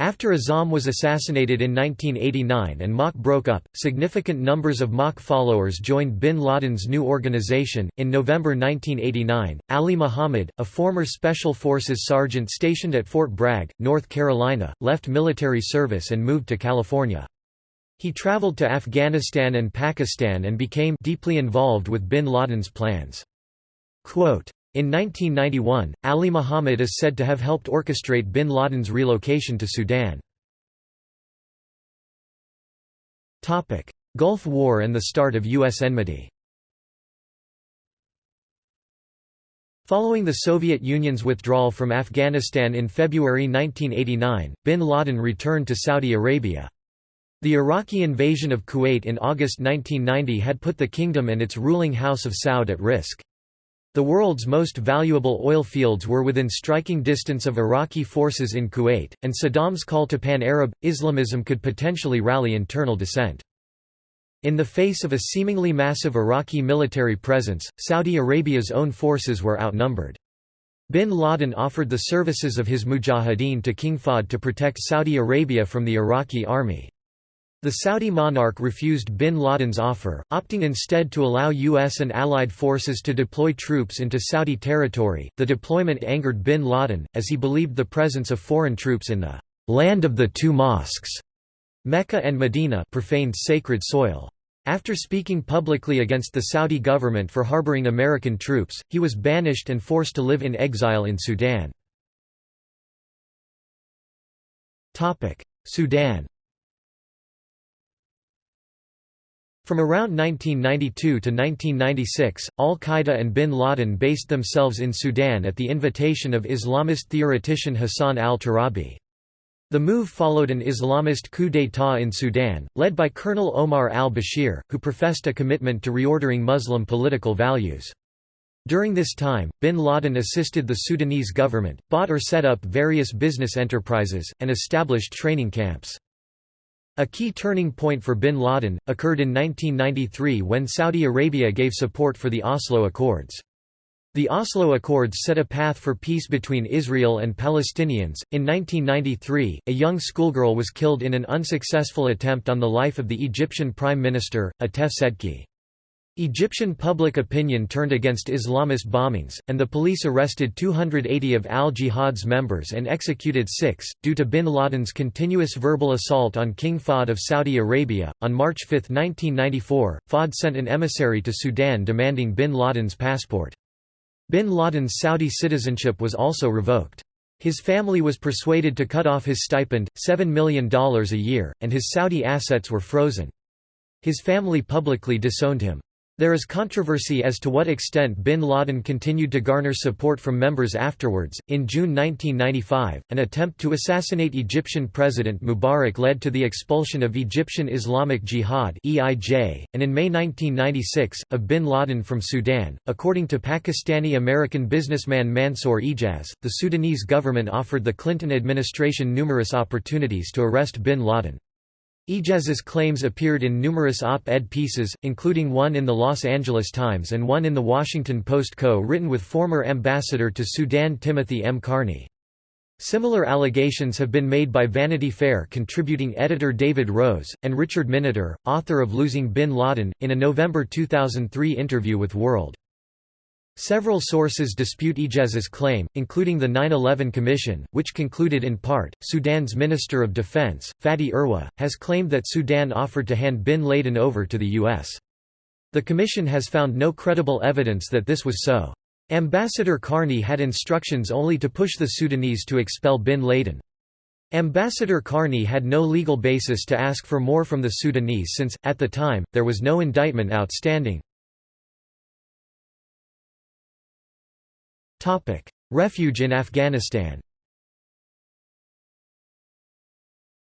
After Azzam was assassinated in 1989 and MAK broke up, significant numbers of MAK followers joined bin Laden's new organization. In November 1989, Ali Muhammad, a former Special Forces sergeant stationed at Fort Bragg, North Carolina, left military service and moved to California. He traveled to Afghanistan and Pakistan and became deeply involved with bin Laden's plans. Quote, in 1991, Ali Muhammad is said to have helped orchestrate bin Laden's relocation to Sudan. Gulf War and the start of U.S. enmity Following the Soviet Union's withdrawal from Afghanistan in February 1989, bin Laden returned to Saudi Arabia. The Iraqi invasion of Kuwait in August 1990 had put the kingdom and its ruling House of Saud at risk. The world's most valuable oil fields were within striking distance of Iraqi forces in Kuwait, and Saddam's call to pan-Arab, Islamism could potentially rally internal dissent. In the face of a seemingly massive Iraqi military presence, Saudi Arabia's own forces were outnumbered. Bin Laden offered the services of his mujahideen to King Fahd to protect Saudi Arabia from the Iraqi army. The Saudi monarch refused bin Laden's offer, opting instead to allow U.S. and allied forces to deploy troops into Saudi territory. The deployment angered bin Laden, as he believed the presence of foreign troops in the land of the two mosques, Mecca and Medina, profaned sacred soil. After speaking publicly against the Saudi government for harboring American troops, he was banished and forced to live in exile in Sudan. Sudan From around 1992 to 1996, al-Qaeda and bin Laden based themselves in Sudan at the invitation of Islamist theoretician Hassan al-Turabi. The move followed an Islamist coup d'état in Sudan, led by Colonel Omar al-Bashir, who professed a commitment to reordering Muslim political values. During this time, bin Laden assisted the Sudanese government, bought or set up various business enterprises, and established training camps. A key turning point for bin Laden, occurred in 1993 when Saudi Arabia gave support for the Oslo Accords. The Oslo Accords set a path for peace between Israel and Palestinians. In 1993, a young schoolgirl was killed in an unsuccessful attempt on the life of the Egyptian Prime Minister, Atef Sedki. Egyptian public opinion turned against Islamist bombings, and the police arrested 280 of al-Jihad's members and executed six. Due to bin Laden's continuous verbal assault on King Fahd of Saudi Arabia, on March 5, 1994, Fahd sent an emissary to Sudan demanding bin Laden's passport. Bin Laden's Saudi citizenship was also revoked. His family was persuaded to cut off his stipend, $7 million a year, and his Saudi assets were frozen. His family publicly disowned him. There is controversy as to what extent bin Laden continued to garner support from members afterwards. In June 1995, an attempt to assassinate Egyptian President Mubarak led to the expulsion of Egyptian Islamic Jihad (EIJ), and in May 1996, of bin Laden from Sudan. According to Pakistani American businessman Mansour Ijaz, the Sudanese government offered the Clinton administration numerous opportunities to arrest bin Laden. Ijaz's claims appeared in numerous op-ed pieces, including one in the Los Angeles Times and one in the Washington Post co-written with former ambassador to Sudan Timothy M. Carney. Similar allegations have been made by Vanity Fair contributing editor David Rose, and Richard Miniter, author of Losing Bin Laden, in a November 2003 interview with World. Several sources dispute Ijaz's claim, including the 9-11 Commission, which concluded in part, Sudan's Minister of Defense, Fatih Erwa, has claimed that Sudan offered to hand bin Laden over to the U.S. The Commission has found no credible evidence that this was so. Ambassador Carney had instructions only to push the Sudanese to expel bin Laden. Ambassador Carney had no legal basis to ask for more from the Sudanese since, at the time, there was no indictment outstanding. Refuge in Afghanistan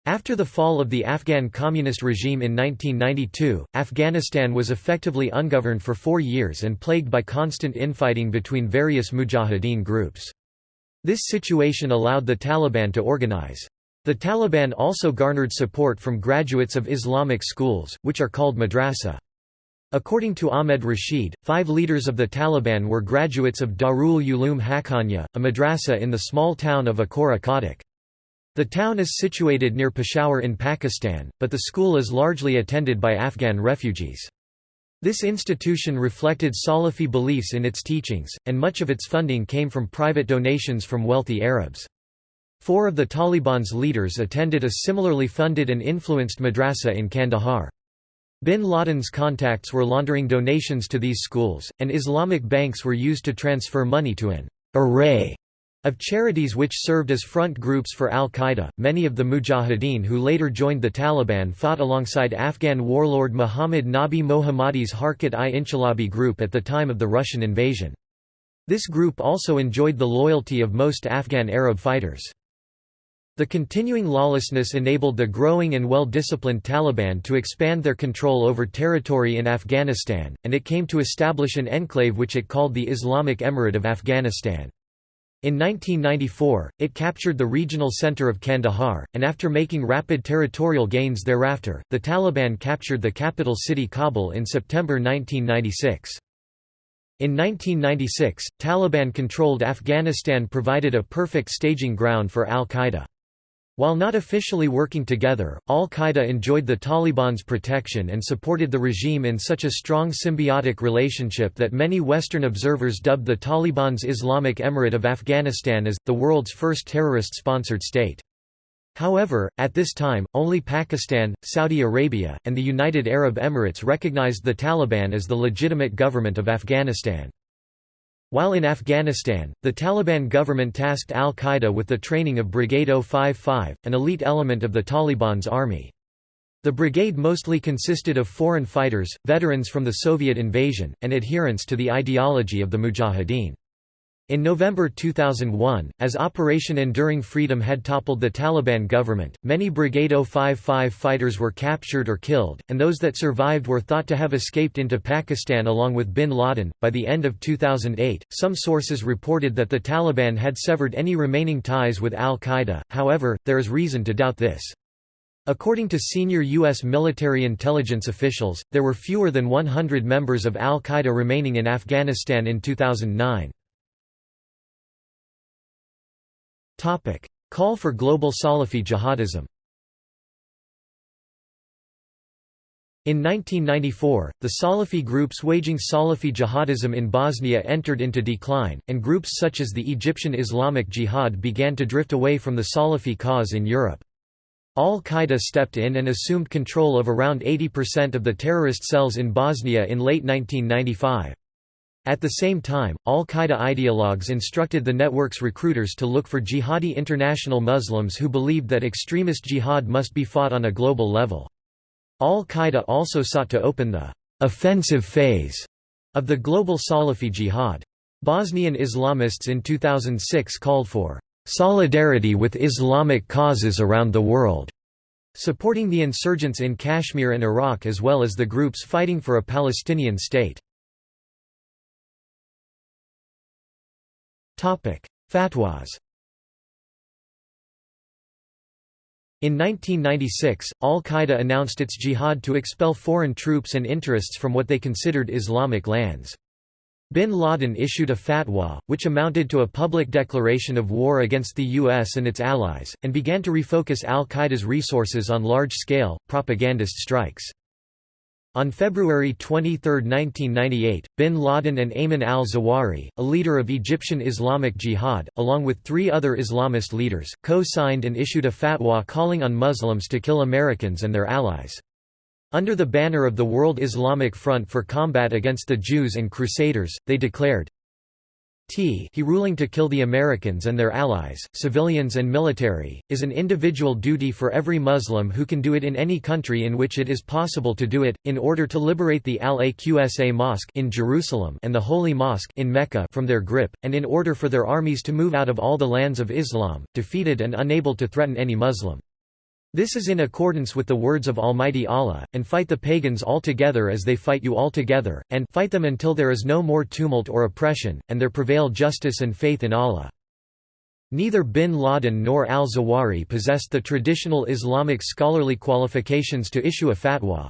After the fall of the Afghan communist regime in 1992, Afghanistan was effectively ungoverned for four years and plagued by constant infighting between various mujahideen groups. This situation allowed the Taliban to organize. The Taliban also garnered support from graduates of Islamic schools, which are called madrasa. According to Ahmed Rashid, five leaders of the Taliban were graduates of Darul Uloom Haqqaniya, a madrasa in the small town of Akora Khattak. The town is situated near Peshawar in Pakistan, but the school is largely attended by Afghan refugees. This institution reflected Salafi beliefs in its teachings, and much of its funding came from private donations from wealthy Arabs. Four of the Taliban's leaders attended a similarly funded and influenced madrasa in Kandahar. Bin Laden's contacts were laundering donations to these schools, and Islamic banks were used to transfer money to an array of charities which served as front groups for al-Qaeda, many of the mujahideen who later joined the Taliban fought alongside Afghan warlord Muhammad Nabi Mohammadi's Harkat-i-Inqilabi group at the time of the Russian invasion. This group also enjoyed the loyalty of most Afghan Arab fighters. The continuing lawlessness enabled the growing and well-disciplined Taliban to expand their control over territory in Afghanistan, and it came to establish an enclave which it called the Islamic Emirate of Afghanistan. In 1994, it captured the regional center of Kandahar, and after making rapid territorial gains thereafter, the Taliban captured the capital city Kabul in September 1996. In 1996, Taliban-controlled Afghanistan provided a perfect staging ground for al-Qaeda. While not officially working together, al-Qaeda enjoyed the Taliban's protection and supported the regime in such a strong symbiotic relationship that many Western observers dubbed the Taliban's Islamic Emirate of Afghanistan as, the world's first terrorist-sponsored state. However, at this time, only Pakistan, Saudi Arabia, and the United Arab Emirates recognized the Taliban as the legitimate government of Afghanistan. While in Afghanistan, the Taliban government tasked al-Qaeda with the training of Brigade 055, an elite element of the Taliban's army. The brigade mostly consisted of foreign fighters, veterans from the Soviet invasion, and adherents to the ideology of the Mujahideen. In November 2001, as Operation Enduring Freedom had toppled the Taliban government, many Brigade 055 fighters were captured or killed, and those that survived were thought to have escaped into Pakistan along with bin Laden. By the end of 2008, some sources reported that the Taliban had severed any remaining ties with al Qaeda, however, there is reason to doubt this. According to senior U.S. military intelligence officials, there were fewer than 100 members of al Qaeda remaining in Afghanistan in 2009. Call for global Salafi jihadism In 1994, the Salafi groups waging Salafi jihadism in Bosnia entered into decline, and groups such as the Egyptian Islamic Jihad began to drift away from the Salafi cause in Europe. Al-Qaeda stepped in and assumed control of around 80% of the terrorist cells in Bosnia in late 1995. At the same time, al-Qaeda ideologues instructed the network's recruiters to look for jihadi international Muslims who believed that extremist jihad must be fought on a global level. Al-Qaeda also sought to open the «offensive phase» of the global Salafi jihad. Bosnian Islamists in 2006 called for «solidarity with Islamic causes around the world», supporting the insurgents in Kashmir and Iraq as well as the groups fighting for a Palestinian state. Fatwas In 1996, al-Qaeda announced its jihad to expel foreign troops and interests from what they considered Islamic lands. Bin Laden issued a fatwa, which amounted to a public declaration of war against the U.S. and its allies, and began to refocus al-Qaeda's resources on large-scale, propagandist strikes. On February 23, 1998, bin Laden and Ayman al-Zawahiri, a leader of Egyptian Islamic Jihad, along with three other Islamist leaders, co-signed and issued a fatwa calling on Muslims to kill Americans and their allies. Under the banner of the World Islamic Front for Combat Against the Jews and Crusaders, they declared, T he ruling to kill the Americans and their allies, civilians and military, is an individual duty for every Muslim who can do it in any country in which it is possible to do it, in order to liberate the Al-Aqsa Mosque in Jerusalem and the Holy Mosque in Mecca from their grip, and in order for their armies to move out of all the lands of Islam, defeated and unable to threaten any Muslim. This is in accordance with the words of Almighty Allah, and fight the pagans altogether as they fight you altogether, and fight them until there is no more tumult or oppression, and there prevail justice and faith in Allah. Neither bin Laden nor al-Zawahiri possessed the traditional Islamic scholarly qualifications to issue a fatwa.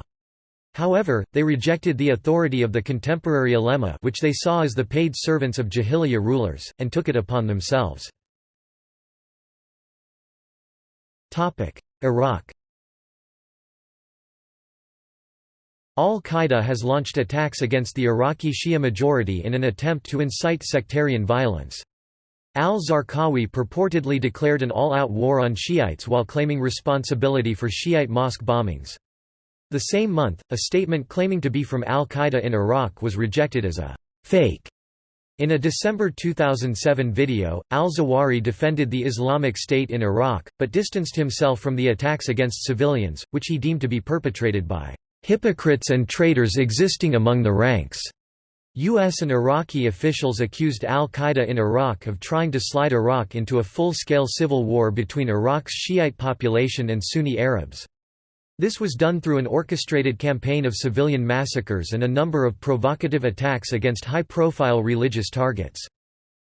However, they rejected the authority of the contemporary ulema which they saw as the paid servants of Jahiliyyah rulers, and took it upon themselves. Iraq Al-Qaeda has launched attacks against the Iraqi Shia majority in an attempt to incite sectarian violence. Al-Zarqawi purportedly declared an all-out war on Shiites while claiming responsibility for Shiite mosque bombings. The same month, a statement claiming to be from al-Qaeda in Iraq was rejected as a «fake». In a December 2007 video, al-Zawahiri defended the Islamic State in Iraq, but distanced himself from the attacks against civilians, which he deemed to be perpetrated by «hypocrites and traitors existing among the ranks». U.S. and Iraqi officials accused al-Qaeda in Iraq of trying to slide Iraq into a full-scale civil war between Iraq's Shiite population and Sunni Arabs. This was done through an orchestrated campaign of civilian massacres and a number of provocative attacks against high-profile religious targets.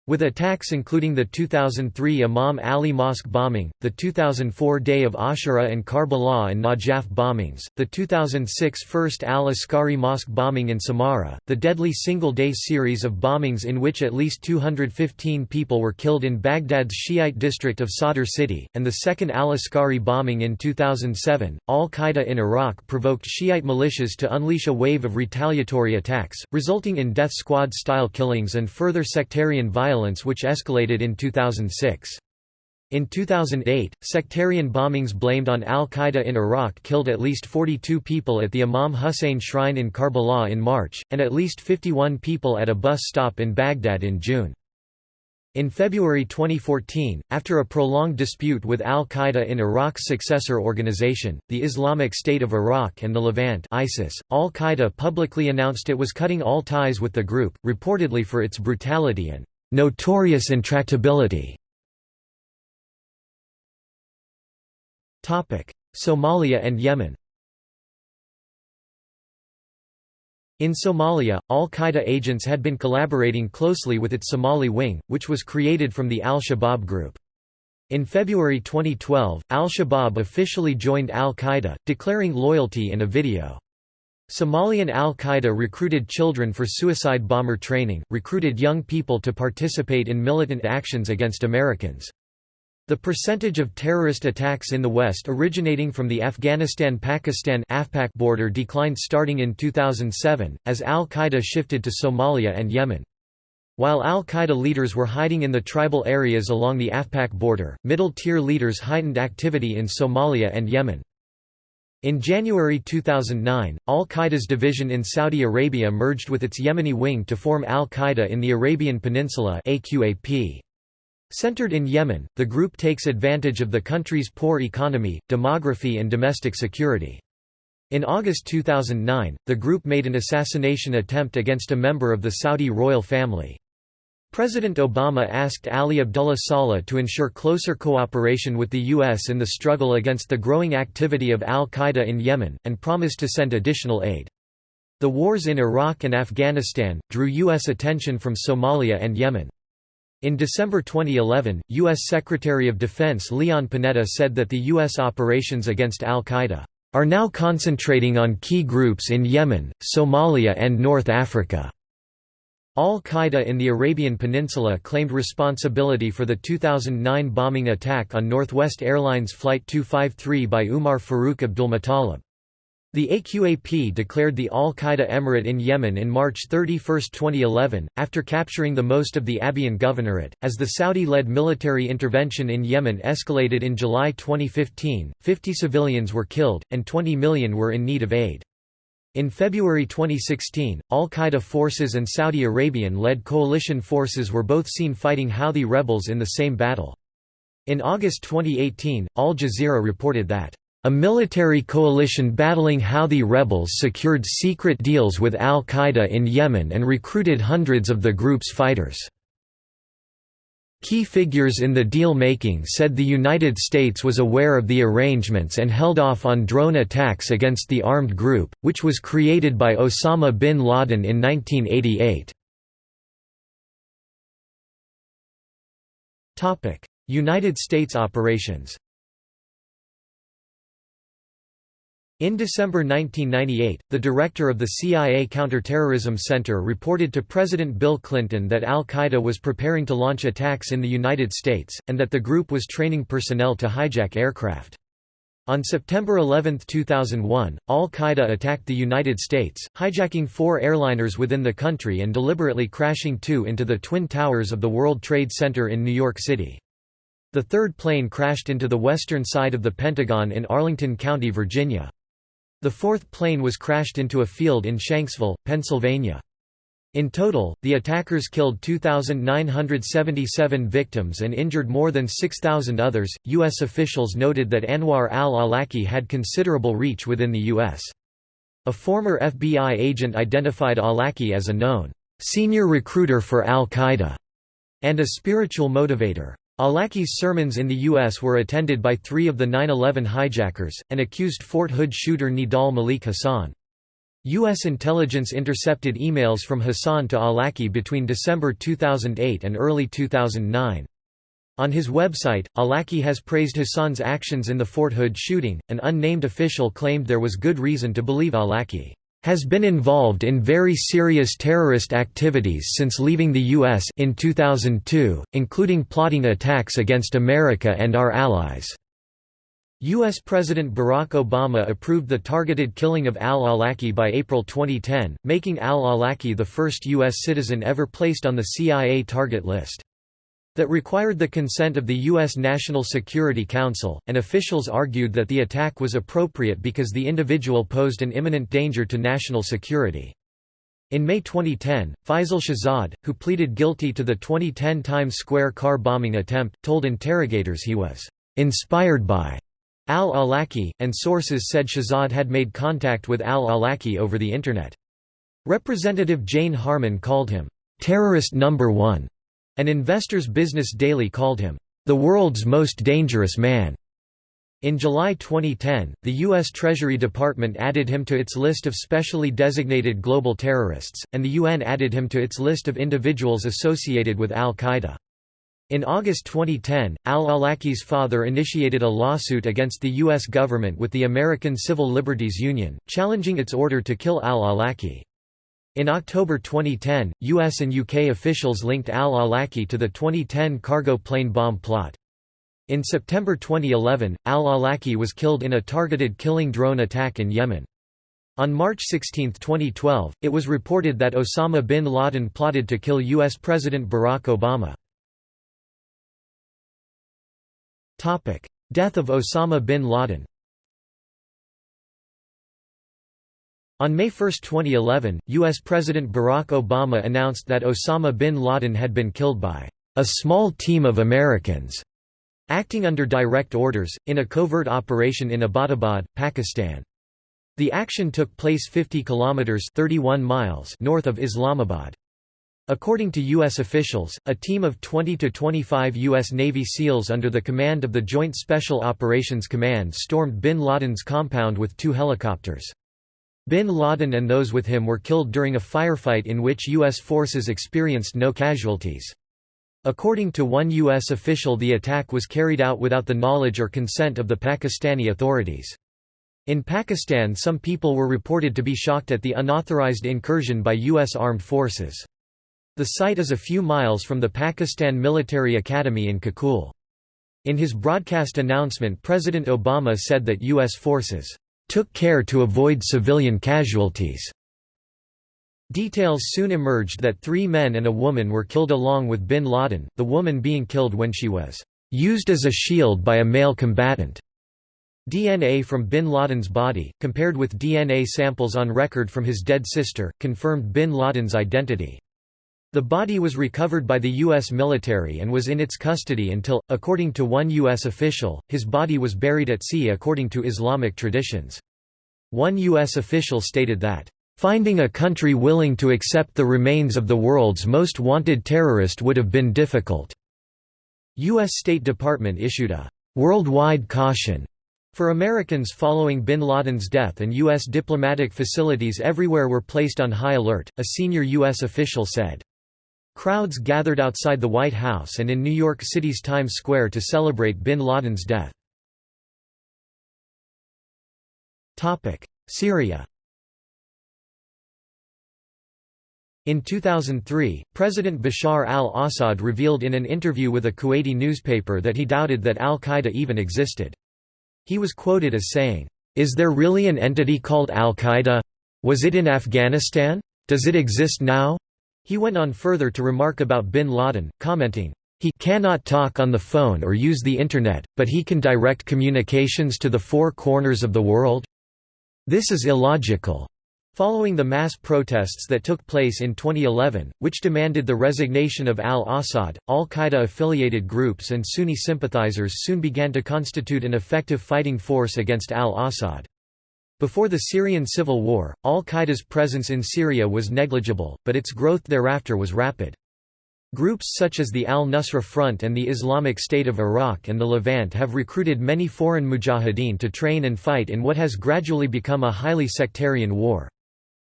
With attacks including the 2003 Imam Ali Mosque bombing, the 2004 Day of Ashura and Karbala and Najaf bombings, the 2006 First al-Askari Mosque bombing in Samarra, the deadly single-day series of bombings in which at least 215 people were killed in Baghdad's Shiite district of Sadr City, and the second al-Askari bombing in 2007, al-Qaeda in Iraq provoked Shiite militias to unleash a wave of retaliatory attacks, resulting in death squad-style killings and further sectarian violence violence which escalated in 2006. In 2008, sectarian bombings blamed on al-Qaeda in Iraq killed at least 42 people at the Imam Hussein shrine in Karbala in March, and at least 51 people at a bus stop in Baghdad in June. In February 2014, after a prolonged dispute with al-Qaeda in Iraq's successor organization, the Islamic State of Iraq and the Levant ISIS, al-Qaeda publicly announced it was cutting all ties with the group, reportedly for its brutality and Notorious intractability Somalia and Yemen In Somalia, al-Qaeda agents had been collaborating closely with its Somali wing, which was created from the al-Shabaab group. In February 2012, al-Shabaab officially joined al-Qaeda, declaring loyalty in a video. Somalian al-Qaeda recruited children for suicide bomber training, recruited young people to participate in militant actions against Americans. The percentage of terrorist attacks in the West originating from the Afghanistan-Pakistan border declined starting in 2007, as al-Qaeda shifted to Somalia and Yemen. While al-Qaeda leaders were hiding in the tribal areas along the AfPak border, middle-tier leaders heightened activity in Somalia and Yemen. In January 2009, al-Qaeda's division in Saudi Arabia merged with its Yemeni wing to form al-Qaeda in the Arabian Peninsula AQAP. Centered in Yemen, the group takes advantage of the country's poor economy, demography and domestic security. In August 2009, the group made an assassination attempt against a member of the Saudi royal family. President Obama asked Ali Abdullah Saleh to ensure closer cooperation with the U.S. in the struggle against the growing activity of al-Qaeda in Yemen, and promised to send additional aid. The wars in Iraq and Afghanistan, drew U.S. attention from Somalia and Yemen. In December 2011, U.S. Secretary of Defense Leon Panetta said that the U.S. operations against al-Qaeda are now concentrating on key groups in Yemen, Somalia and North Africa. Al-Qaeda in the Arabian Peninsula claimed responsibility for the 2009 bombing attack on Northwest Airlines Flight 253 by Umar Farouk Abdulmutallab. The AQAP declared the Al-Qaeda Emirate in Yemen in March 31, 2011, after capturing the most of the Abyan Governorate. As the Saudi-led military intervention in Yemen escalated in July 2015, 50 civilians were killed, and 20 million were in need of aid. In February 2016, al-Qaeda forces and Saudi Arabian-led coalition forces were both seen fighting Houthi rebels in the same battle. In August 2018, Al Jazeera reported that, "...a military coalition battling Houthi rebels secured secret deals with al-Qaeda in Yemen and recruited hundreds of the group's fighters." Key figures in the deal-making said the United States was aware of the arrangements and held off on drone attacks against the armed group, which was created by Osama bin Laden in 1988. United States operations In December 1998, the director of the CIA Counterterrorism Center reported to President Bill Clinton that al-Qaeda was preparing to launch attacks in the United States, and that the group was training personnel to hijack aircraft. On September 11, 2001, al-Qaeda attacked the United States, hijacking four airliners within the country and deliberately crashing two into the Twin Towers of the World Trade Center in New York City. The third plane crashed into the western side of the Pentagon in Arlington County, Virginia. The fourth plane was crashed into a field in Shanksville, Pennsylvania. In total, the attackers killed 2,977 victims and injured more than 6,000 others. U.S. officials noted that Anwar al Awlaki had considerable reach within the U.S. A former FBI agent identified Awlaki as a known senior recruiter for al Qaeda and a spiritual motivator. Awlaki's sermons in the U.S. were attended by three of the 9-11 hijackers, and accused Fort Hood shooter Nidal Malik Hasan. U.S. intelligence intercepted emails from Hasan to Awlaki between December 2008 and early 2009. On his website, Awlaki has praised Hasan's actions in the Fort Hood shooting. An unnamed official claimed there was good reason to believe Awlaki has been involved in very serious terrorist activities since leaving the U.S. in 2002, including plotting attacks against America and our allies. U.S. President Barack Obama approved the targeted killing of al-Awlaki by April 2010, making al-Awlaki the first U.S. citizen ever placed on the CIA target list that required the consent of the U.S. National Security Council, and officials argued that the attack was appropriate because the individual posed an imminent danger to national security. In May 2010, Faisal Shahzad, who pleaded guilty to the 2010 Times Square car bombing attempt, told interrogators he was inspired by al-Awlaki, and sources said Shahzad had made contact with al-Awlaki over the Internet. Representative Jane Harman called him, "...terrorist number one." An Investor's Business Daily called him, "...the world's most dangerous man." In July 2010, the U.S. Treasury Department added him to its list of specially designated global terrorists, and the UN added him to its list of individuals associated with al-Qaeda. In August 2010, al-Awlaki's father initiated a lawsuit against the U.S. government with the American Civil Liberties Union, challenging its order to kill al-Awlaki. In October 2010, US and UK officials linked al-Awlaki to the 2010 cargo plane bomb plot. In September 2011, al-Awlaki was killed in a targeted killing drone attack in Yemen. On March 16, 2012, it was reported that Osama bin Laden plotted to kill U.S. President Barack Obama. Death of Osama bin Laden On May 1, 2011, U.S. President Barack Obama announced that Osama bin Laden had been killed by a small team of Americans, acting under direct orders, in a covert operation in Abbottabad, Pakistan. The action took place 50 kilometers 31 miles north of Islamabad. According to U.S. officials, a team of 20 to 25 U.S. Navy SEALs under the command of the Joint Special Operations Command stormed bin Laden's compound with two helicopters. Bin Laden and those with him were killed during a firefight in which U.S. forces experienced no casualties. According to one U.S. official the attack was carried out without the knowledge or consent of the Pakistani authorities. In Pakistan some people were reported to be shocked at the unauthorized incursion by U.S. armed forces. The site is a few miles from the Pakistan Military Academy in Kakul. In his broadcast announcement President Obama said that U.S. forces took care to avoid civilian casualties. Details soon emerged that three men and a woman were killed along with bin Laden, the woman being killed when she was used as a shield by a male combatant. DNA from bin Laden's body, compared with DNA samples on record from his dead sister, confirmed bin Laden's identity. The body was recovered by the U.S. military and was in its custody until, according to one U.S. official, his body was buried at sea according to Islamic traditions. One U.S. official stated that, "...finding a country willing to accept the remains of the world's most wanted terrorist would have been difficult." U.S. State Department issued a "...worldwide caution." For Americans following bin Laden's death and U.S. diplomatic facilities everywhere were placed on high alert, a senior U.S. official said. Crowds gathered outside the White House and in New York City's Times Square to celebrate bin Laden's death. Syria In 2003, President Bashar al-Assad revealed in an interview with a Kuwaiti newspaper that he doubted that al-Qaeda even existed. He was quoted as saying, "'Is there really an entity called al-Qaeda? Was it in Afghanistan? Does it exist now?' He went on further to remark about bin Laden, commenting, he cannot talk on the phone or use the Internet, but he can direct communications to the four corners of the world? This is illogical. Following the mass protests that took place in 2011, which demanded the resignation of al-Assad, al-Qaeda-affiliated groups and Sunni sympathizers soon began to constitute an effective fighting force against al-Assad. Before the Syrian civil war, al-Qaeda's presence in Syria was negligible, but its growth thereafter was rapid. Groups such as the Al-Nusra Front and the Islamic State of Iraq and the Levant have recruited many foreign mujahideen to train and fight in what has gradually become a highly sectarian war.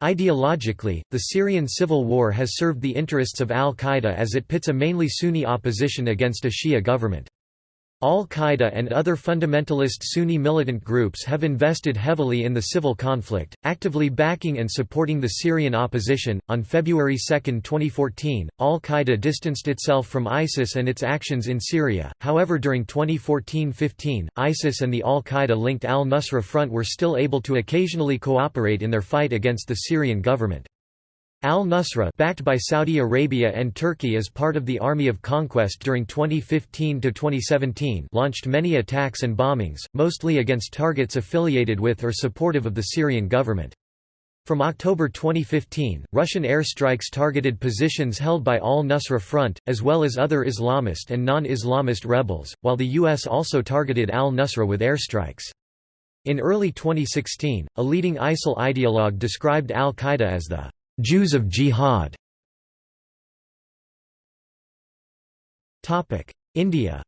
Ideologically, the Syrian civil war has served the interests of al-Qaeda as it pits a mainly Sunni opposition against a Shia government. Al-Qaeda and other fundamentalist Sunni militant groups have invested heavily in the civil conflict, actively backing and supporting the Syrian opposition. On February 2, 2014, Al-Qaeda distanced itself from ISIS and its actions in Syria. However, during 2014-15, ISIS and the Al-Qaeda linked Al-Nusra Front were still able to occasionally cooperate in their fight against the Syrian government. Al-Nusra backed by Saudi Arabia and Turkey as part of the Army of Conquest during 2015–2017 launched many attacks and bombings, mostly against targets affiliated with or supportive of the Syrian government. From October 2015, Russian airstrikes targeted positions held by Al-Nusra Front, as well as other Islamist and non-Islamist rebels, while the U.S. also targeted al-Nusra with airstrikes. In early 2016, a leading ISIL ideologue described al-Qaeda as the Jews of Jihad India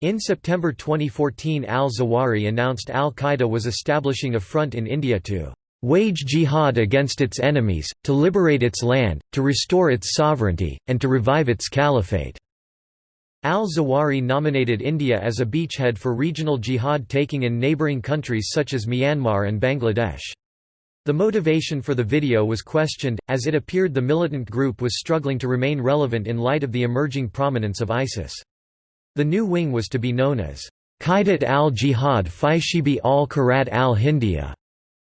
In September 2014 al-Zawahiri announced al-Qaeda was establishing a front in India to "...wage jihad against its enemies, to liberate its land, to restore its sovereignty, and to revive its caliphate." Al-Zawahiri nominated India as a beachhead for regional jihad taking in neighbouring countries such as Myanmar and Bangladesh. The motivation for the video was questioned, as it appeared the militant group was struggling to remain relevant in light of the emerging prominence of ISIS. The new wing was to be known as Qaidat al-Jihad fi Shibi al-Qarat al-Hindiya,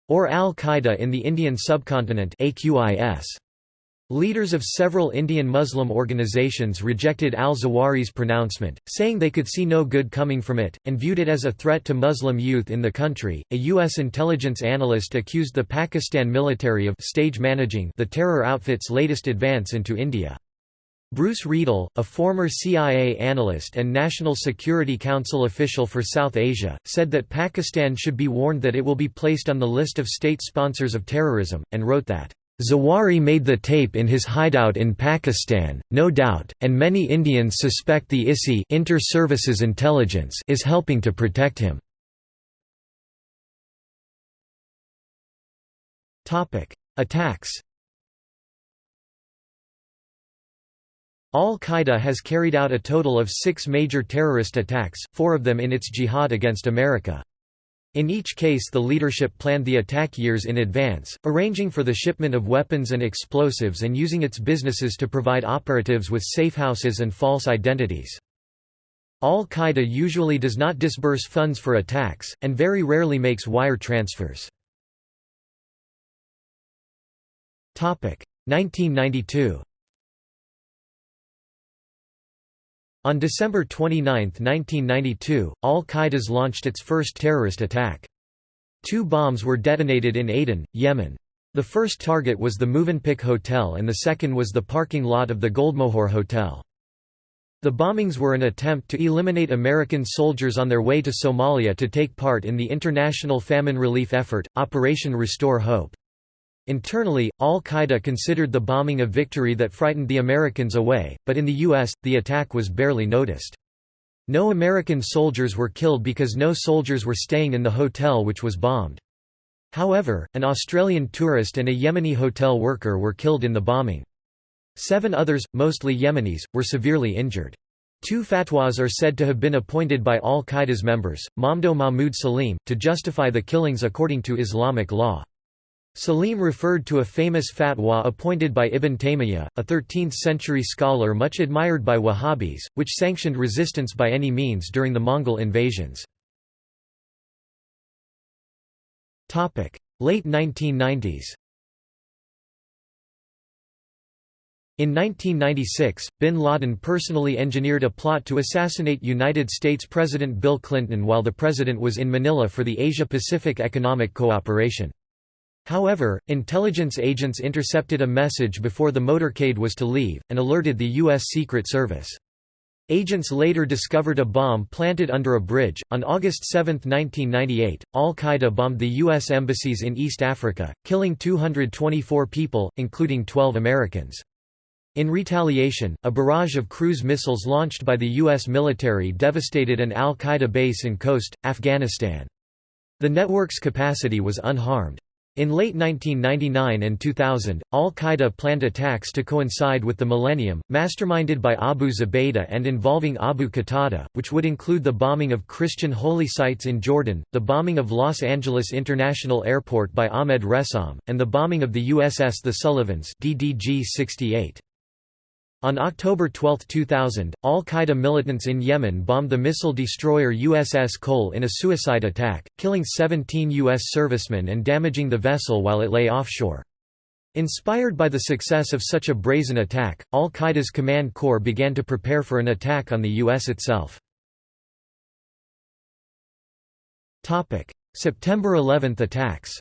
or Al-Qaeda in the Indian subcontinent AQIS. Leaders of several Indian Muslim organizations rejected al-Zawahiri's pronouncement, saying they could see no good coming from it, and viewed it as a threat to Muslim youth in the country. A U.S. intelligence analyst accused the Pakistan military of stage managing the terror outfit's latest advance into India. Bruce Riedel, a former CIA analyst and National Security Council official for South Asia, said that Pakistan should be warned that it will be placed on the list of state sponsors of terrorism, and wrote that Zawahiri made the tape in his hideout in Pakistan, no doubt, and many Indians suspect the ISI Inter-Services Intelligence is helping to protect him. Attacks Al-Qaeda has carried out a total of six major terrorist attacks, four of them in its jihad against America. In each case the leadership planned the attack years in advance, arranging for the shipment of weapons and explosives and using its businesses to provide operatives with safehouses and false identities. Al-Qaeda usually does not disburse funds for attacks, and very rarely makes wire transfers. 1992 On December 29, 1992, al-Qaeda's launched its first terrorist attack. Two bombs were detonated in Aden, Yemen. The first target was the Movenpick Hotel and the second was the parking lot of the Goldmohur Hotel. The bombings were an attempt to eliminate American soldiers on their way to Somalia to take part in the international famine relief effort, Operation Restore Hope. Internally, al-Qaeda considered the bombing a victory that frightened the Americans away, but in the U.S., the attack was barely noticed. No American soldiers were killed because no soldiers were staying in the hotel which was bombed. However, an Australian tourist and a Yemeni hotel worker were killed in the bombing. Seven others, mostly Yemenis, were severely injured. Two fatwas are said to have been appointed by al-Qaeda's members, Mamdouh Mahmud Salim, to justify the killings according to Islamic law. Salim referred to a famous fatwa appointed by Ibn Taymiyyah, a 13th-century scholar much admired by Wahhabis, which sanctioned resistance by any means during the Mongol invasions. Late 1990s In 1996, bin Laden personally engineered a plot to assassinate United States President Bill Clinton while the president was in Manila for the Asia-Pacific Economic Cooperation. However, intelligence agents intercepted a message before the motorcade was to leave, and alerted the U.S. Secret Service. Agents later discovered a bomb planted under a bridge. On August 7, 1998, Al Qaeda bombed the U.S. embassies in East Africa, killing 224 people, including 12 Americans. In retaliation, a barrage of cruise missiles launched by the U.S. military devastated an Al Qaeda base in Khost, Afghanistan. The network's capacity was unharmed. In late 1999 and 2000, al-Qaeda planned attacks to coincide with the millennium, masterminded by Abu Zubaydah and involving Abu Qatada, which would include the bombing of Christian holy sites in Jordan, the bombing of Los Angeles International Airport by Ahmed Ressam, and the bombing of the USS The Sullivans DDG 68. On October 12, 2000, al-Qaeda militants in Yemen bombed the missile destroyer USS Cole in a suicide attack, killing 17 U.S. servicemen and damaging the vessel while it lay offshore. Inspired by the success of such a brazen attack, al-Qaeda's command corps began to prepare for an attack on the U.S. itself. September 11 attacks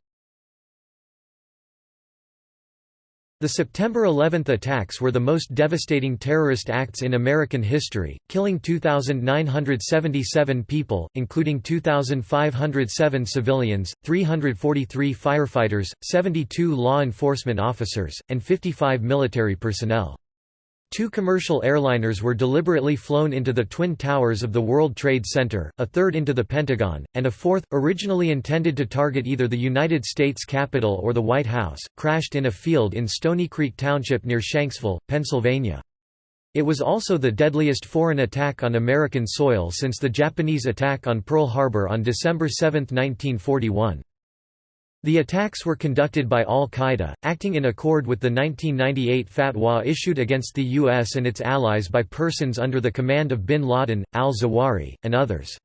The September 11 attacks were the most devastating terrorist acts in American history, killing 2,977 people, including 2,507 civilians, 343 firefighters, 72 law enforcement officers, and 55 military personnel. Two commercial airliners were deliberately flown into the Twin Towers of the World Trade Center, a third into the Pentagon, and a fourth, originally intended to target either the United States Capitol or the White House, crashed in a field in Stony Creek Township near Shanksville, Pennsylvania. It was also the deadliest foreign attack on American soil since the Japanese attack on Pearl Harbor on December 7, 1941. The attacks were conducted by al-Qaeda, acting in accord with the 1998 fatwa issued against the U.S. and its allies by persons under the command of bin Laden, al-Zawahiri, and others.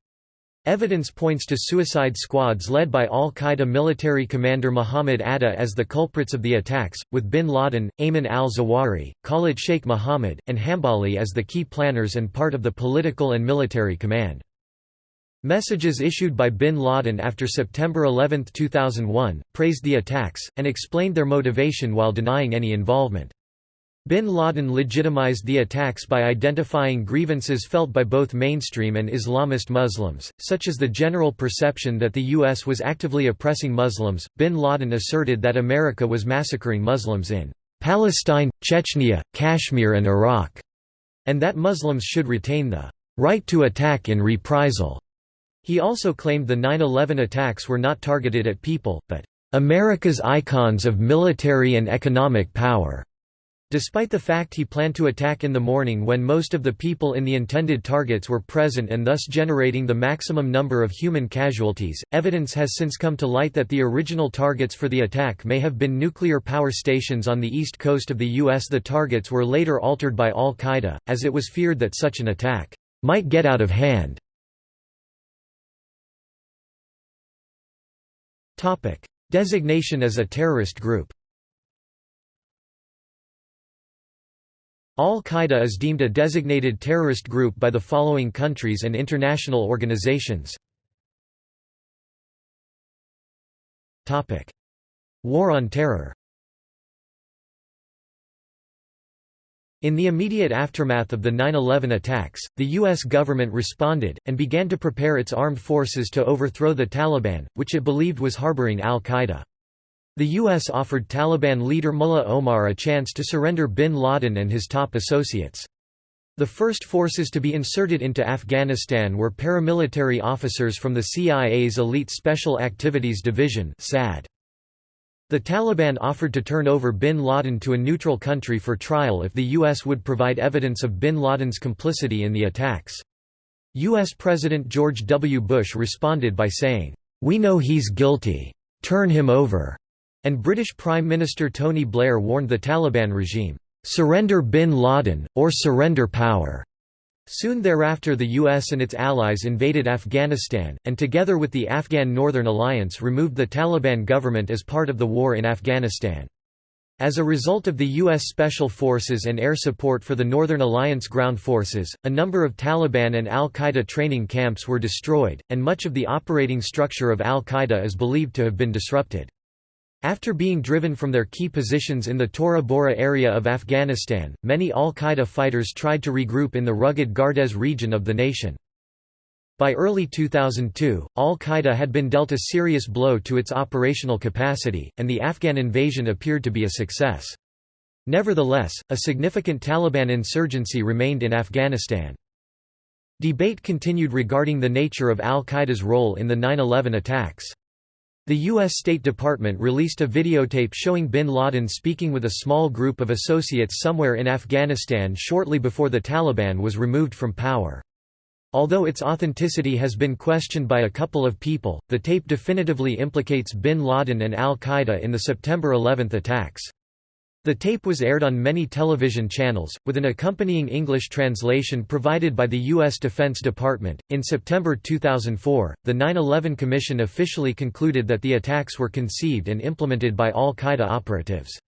Evidence points to suicide squads led by al-Qaeda military commander Muhammad Atta as the culprits of the attacks, with bin Laden, Ayman al-Zawahiri, Khalid Sheikh Mohammed, and Hambali as the key planners and part of the political and military command. Messages issued by bin Laden after September 11, 2001, praised the attacks, and explained their motivation while denying any involvement. Bin Laden legitimized the attacks by identifying grievances felt by both mainstream and Islamist Muslims, such as the general perception that the U.S. was actively oppressing Muslims. Bin Laden asserted that America was massacring Muslims in Palestine, Chechnya, Kashmir, and Iraq, and that Muslims should retain the right to attack in reprisal. He also claimed the 9-11 attacks were not targeted at people, but America's icons of military and economic power. Despite the fact he planned to attack in the morning when most of the people in the intended targets were present and thus generating the maximum number of human casualties, evidence has since come to light that the original targets for the attack may have been nuclear power stations on the east coast of the U.S. The targets were later altered by al-Qaeda, as it was feared that such an attack might get out of hand. Designation as a terrorist group Al-Qaeda is deemed a designated terrorist group by the following countries and international organizations. War on Terror In the immediate aftermath of the 9-11 attacks, the U.S. government responded, and began to prepare its armed forces to overthrow the Taliban, which it believed was harboring al-Qaeda. The U.S. offered Taliban leader Mullah Omar a chance to surrender bin Laden and his top associates. The first forces to be inserted into Afghanistan were paramilitary officers from the CIA's Elite Special Activities Division SAD. The Taliban offered to turn over bin Laden to a neutral country for trial if the U.S. would provide evidence of bin Laden's complicity in the attacks. U.S. President George W. Bush responded by saying, "'We know he's guilty. Turn him over." And British Prime Minister Tony Blair warned the Taliban regime, "'Surrender bin Laden, or surrender power." Soon thereafter the US and its allies invaded Afghanistan, and together with the Afghan Northern Alliance removed the Taliban government as part of the war in Afghanistan. As a result of the U.S. Special Forces and air support for the Northern Alliance ground forces, a number of Taliban and al-Qaeda training camps were destroyed, and much of the operating structure of al-Qaeda is believed to have been disrupted. After being driven from their key positions in the Tora Bora area of Afghanistan, many al-Qaeda fighters tried to regroup in the rugged Gardez region of the nation. By early 2002, al-Qaeda had been dealt a serious blow to its operational capacity, and the Afghan invasion appeared to be a success. Nevertheless, a significant Taliban insurgency remained in Afghanistan. Debate continued regarding the nature of al-Qaeda's role in the 9-11 attacks. The U.S. State Department released a videotape showing bin Laden speaking with a small group of associates somewhere in Afghanistan shortly before the Taliban was removed from power. Although its authenticity has been questioned by a couple of people, the tape definitively implicates bin Laden and al-Qaeda in the September 11 attacks. The tape was aired on many television channels, with an accompanying English translation provided by the U.S. Defense Department. In September 2004, the 9 11 Commission officially concluded that the attacks were conceived and implemented by al Qaeda operatives.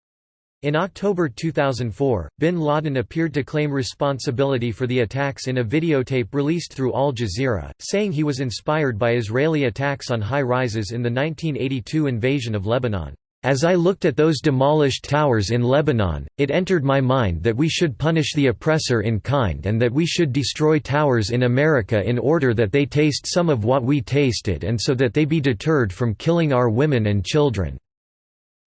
In October 2004, bin Laden appeared to claim responsibility for the attacks in a videotape released through Al Jazeera, saying he was inspired by Israeli attacks on high rises in the 1982 invasion of Lebanon. As I looked at those demolished towers in Lebanon, it entered my mind that we should punish the oppressor in kind and that we should destroy towers in America in order that they taste some of what we tasted and so that they be deterred from killing our women and children.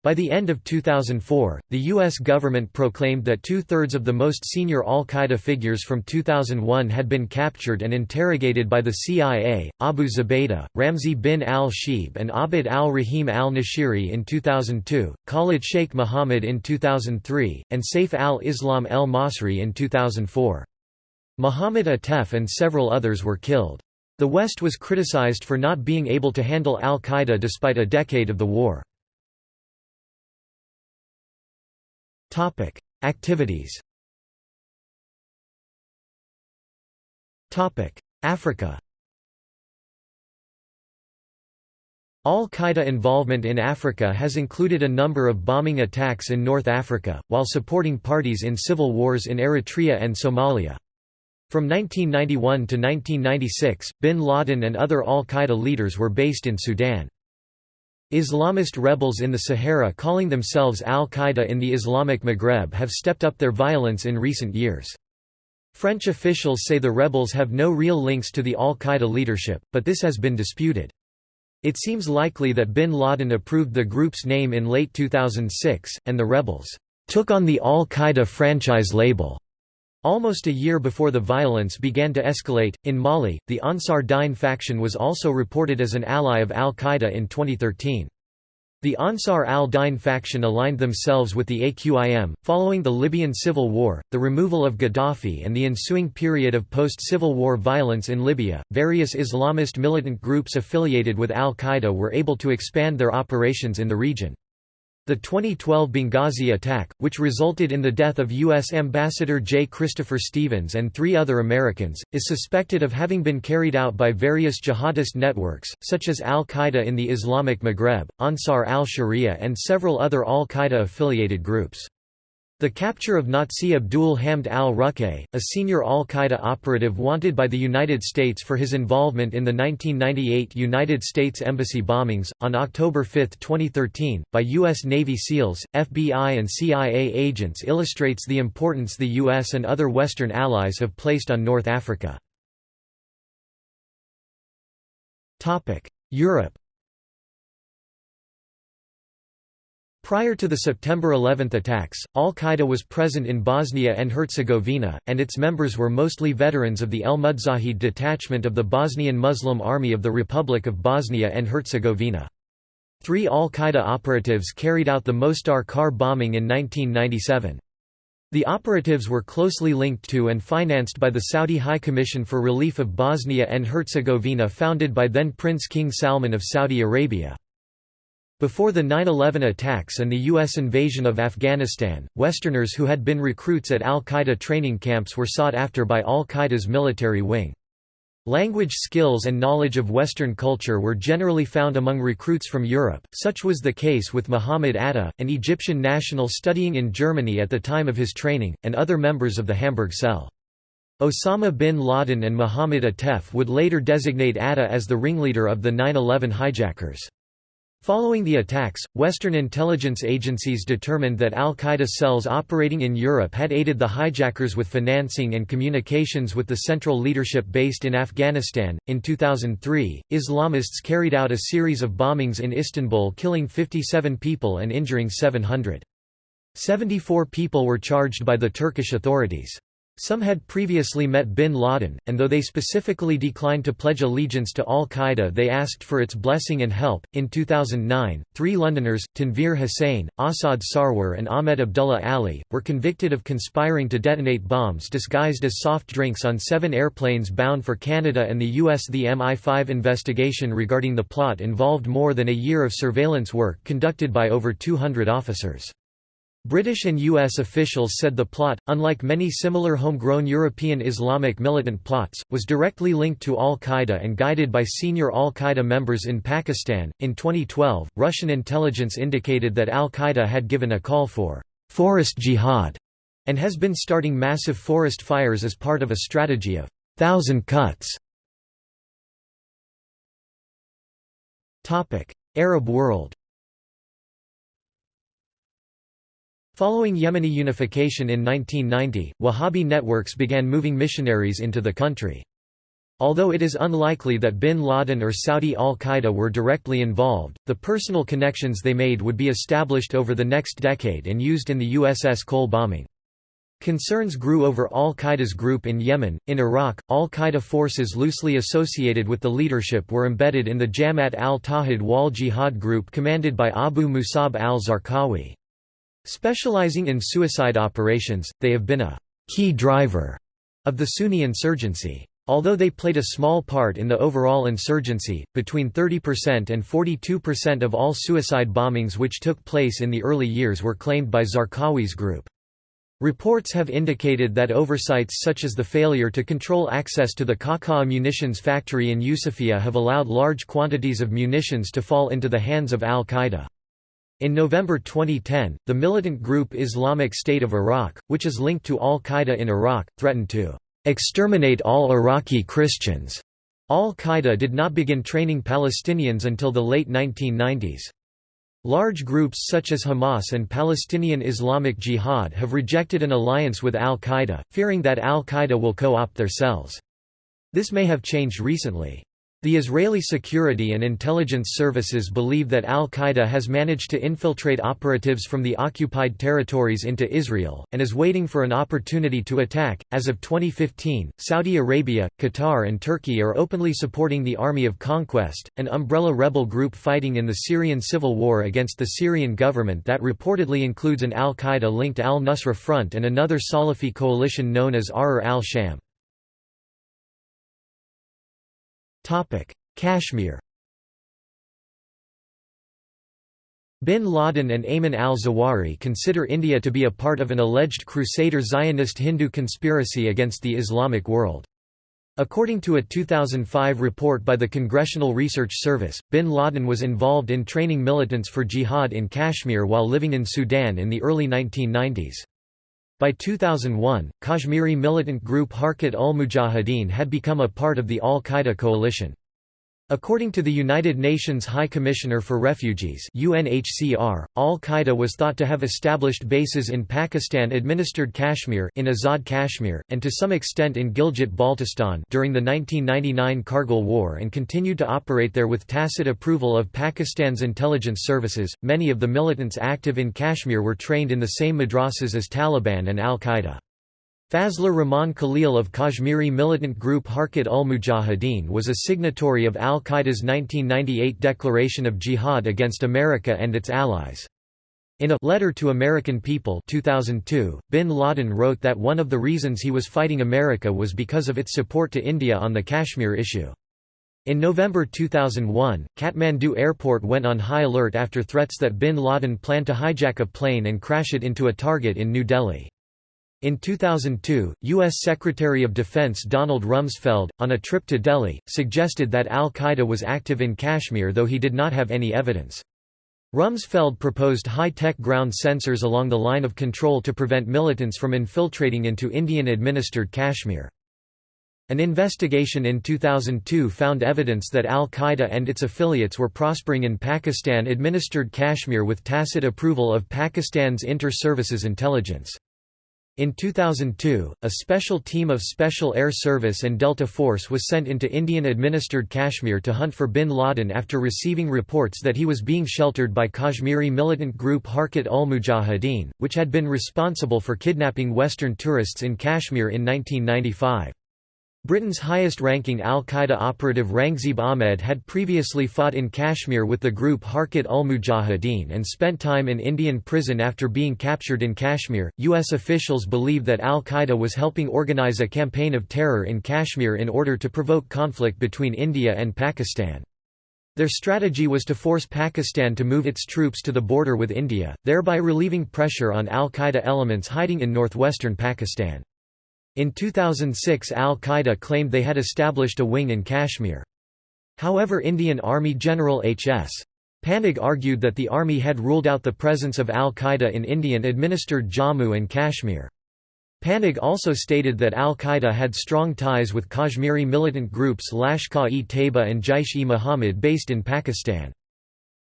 By the end of 2004, the U.S. government proclaimed that two-thirds of the most senior al-Qaeda figures from 2001 had been captured and interrogated by the CIA, Abu Zubaydah, Ramzi bin al-Shibh and Abd al-Rahim al-Nashiri in 2002, Khalid Sheikh Mohammed in 2003, and Saif al-Islam el-Masri in 2004. Mohammed Atef and several others were killed. The West was criticized for not being able to handle al-Qaeda despite a decade of the war. Topic: Activities. Topic: Africa. Al-Qaeda involvement in Africa has included a number of bombing attacks in North Africa, while supporting parties in civil wars in Eritrea and Somalia. From 1991 to 1996, bin Laden and other al-Qaeda leaders were based in Sudan. Islamist rebels in the Sahara calling themselves al-Qaeda in the Islamic Maghreb have stepped up their violence in recent years. French officials say the rebels have no real links to the al-Qaeda leadership, but this has been disputed. It seems likely that bin Laden approved the group's name in late 2006, and the rebels took on the al-Qaeda franchise label. Almost a year before the violence began to escalate, in Mali, the Ansar Dine faction was also reported as an ally of al-Qaeda in 2013. The Ansar al-Dine faction aligned themselves with the AQIM. Following the Libyan civil war, the removal of Gaddafi and the ensuing period of post-civil war violence in Libya, various Islamist militant groups affiliated with al-Qaeda were able to expand their operations in the region. The 2012 Benghazi attack, which resulted in the death of U.S. Ambassador J. Christopher Stevens and three other Americans, is suspected of having been carried out by various jihadist networks, such as al-Qaeda in the Islamic Maghreb, Ansar al-Sharia and several other al-Qaeda-affiliated groups. The capture of Nazih Abdul Hamd al-Ruqay, a senior al-Qaeda operative wanted by the United States for his involvement in the 1998 United States Embassy bombings, on October 5, 2013, by U.S. Navy SEALs, FBI and CIA agents illustrates the importance the U.S. and other Western allies have placed on North Africa. Europe Prior to the September 11 attacks, al-Qaeda was present in Bosnia and Herzegovina, and its members were mostly veterans of the El Mudzahid detachment of the Bosnian Muslim Army of the Republic of Bosnia and Herzegovina. Three al-Qaeda operatives carried out the Mostar car bombing in 1997. The operatives were closely linked to and financed by the Saudi High Commission for Relief of Bosnia and Herzegovina founded by then Prince King Salman of Saudi Arabia. Before the 9-11 attacks and the U.S. invasion of Afghanistan, Westerners who had been recruits at al-Qaeda training camps were sought after by al-Qaeda's military wing. Language skills and knowledge of Western culture were generally found among recruits from Europe, such was the case with Muhammad Atta, an Egyptian national studying in Germany at the time of his training, and other members of the Hamburg cell. Osama bin Laden and Mohammed Atef would later designate Atta as the ringleader of the 9-11 hijackers. Following the attacks, Western intelligence agencies determined that al-Qaeda cells operating in Europe had aided the hijackers with financing and communications with the central leadership based in Afghanistan. In 2003, Islamists carried out a series of bombings in Istanbul killing 57 people and injuring 700. 74 people were charged by the Turkish authorities. Some had previously met bin Laden, and though they specifically declined to pledge allegiance to al Qaeda, they asked for its blessing and help. In 2009, three Londoners, Tanveer Hussain, Assad Sarwar, and Ahmed Abdullah Ali, were convicted of conspiring to detonate bombs disguised as soft drinks on seven airplanes bound for Canada and the US. The MI5 investigation regarding the plot involved more than a year of surveillance work conducted by over 200 officers. British and U.S. officials said the plot, unlike many similar homegrown European Islamic militant plots, was directly linked to al Qaeda and guided by senior al Qaeda members in Pakistan. In 2012, Russian intelligence indicated that al Qaeda had given a call for forest jihad and has been starting massive forest fires as part of a strategy of thousand cuts. Arab world Following Yemeni unification in 1990, Wahhabi networks began moving missionaries into the country. Although it is unlikely that bin Laden or Saudi al-Qaeda were directly involved, the personal connections they made would be established over the next decade and used in the USS Cole bombing. Concerns grew over al-Qaeda's group in Yemen. In Iraq, al-Qaeda forces loosely associated with the leadership were embedded in the Jamaat al-Tawhid wal Jihad group commanded by Abu Musab al-Zarqawi. Specializing in suicide operations, they have been a key driver of the Sunni insurgency. Although they played a small part in the overall insurgency, between 30% and 42% of all suicide bombings which took place in the early years were claimed by Zarqawi's group. Reports have indicated that oversights such as the failure to control access to the Qaqa munitions factory in Yusufia have allowed large quantities of munitions to fall into the hands of al-Qaeda. In November 2010, the militant group Islamic State of Iraq, which is linked to al-Qaeda in Iraq, threatened to exterminate all Iraqi Christians. Al-Qaeda did not begin training Palestinians until the late 1990s. Large groups such as Hamas and Palestinian Islamic Jihad have rejected an alliance with al-Qaeda, fearing that al-Qaeda will co-opt their cells. This may have changed recently. The Israeli security and intelligence services believe that al-Qaeda has managed to infiltrate operatives from the occupied territories into Israel, and is waiting for an opportunity to attack. As of 2015, Saudi Arabia, Qatar, and Turkey are openly supporting the Army of Conquest, an umbrella rebel group fighting in the Syrian civil war against the Syrian government that reportedly includes an al-Qaeda linked al-Nusra Front and another Salafi coalition known as Ahrar al-Sham. Kashmir Bin Laden and Ayman al-Zawahiri consider India to be a part of an alleged Crusader Zionist Hindu conspiracy against the Islamic world. According to a 2005 report by the Congressional Research Service, bin Laden was involved in training militants for jihad in Kashmir while living in Sudan in the early 1990s. By 2001, Kashmiri militant group Harkat ul Mujahideen had become a part of the al-Qaeda coalition. According to the United Nations High Commissioner for Refugees UNHCR, Al-Qaeda was thought to have established bases in Pakistan-administered Kashmir in Azad Kashmir, and to some extent in Gilgit-Baltistan during the 1999 Kargil War and continued to operate there with tacit approval of Pakistan's intelligence services. Many of the militants active in Kashmir were trained in the same madrasas as Taliban and Al-Qaeda. Fazlur Rahman Khalil of Kashmiri militant group Harkat ul Mujahideen was a signatory of al-Qaeda's 1998 declaration of jihad against America and its allies. In a letter to American People 2002, bin Laden wrote that one of the reasons he was fighting America was because of its support to India on the Kashmir issue. In November 2001, Kathmandu airport went on high alert after threats that bin Laden planned to hijack a plane and crash it into a target in New Delhi. In 2002, U.S. Secretary of Defense Donald Rumsfeld, on a trip to Delhi, suggested that al-Qaeda was active in Kashmir though he did not have any evidence. Rumsfeld proposed high-tech ground sensors along the line of control to prevent militants from infiltrating into Indian-administered Kashmir. An investigation in 2002 found evidence that al-Qaeda and its affiliates were prospering in Pakistan-administered Kashmir with tacit approval of Pakistan's Inter-Services Intelligence. In 2002, a special team of Special Air Service and Delta Force was sent into Indian-administered Kashmir to hunt for bin Laden after receiving reports that he was being sheltered by Kashmiri militant group Harkat ul Mujahideen, which had been responsible for kidnapping Western tourists in Kashmir in 1995. Britain's highest-ranking al-Qaeda operative Rangzieb Ahmed had previously fought in Kashmir with the group Harkat ul Mujahideen and spent time in Indian prison after being captured in Kashmir. U.S. officials believe that al-Qaeda was helping organize a campaign of terror in Kashmir in order to provoke conflict between India and Pakistan. Their strategy was to force Pakistan to move its troops to the border with India, thereby relieving pressure on al-Qaeda elements hiding in northwestern Pakistan. In 2006 al-Qaeda claimed they had established a wing in Kashmir. However Indian Army General H.S. Panag argued that the army had ruled out the presence of al-Qaeda in Indian-administered Jammu and Kashmir. Panag also stated that al-Qaeda had strong ties with Kashmiri militant groups Lashkar-e-Taiba and Jaish-e-Mohammed based in Pakistan.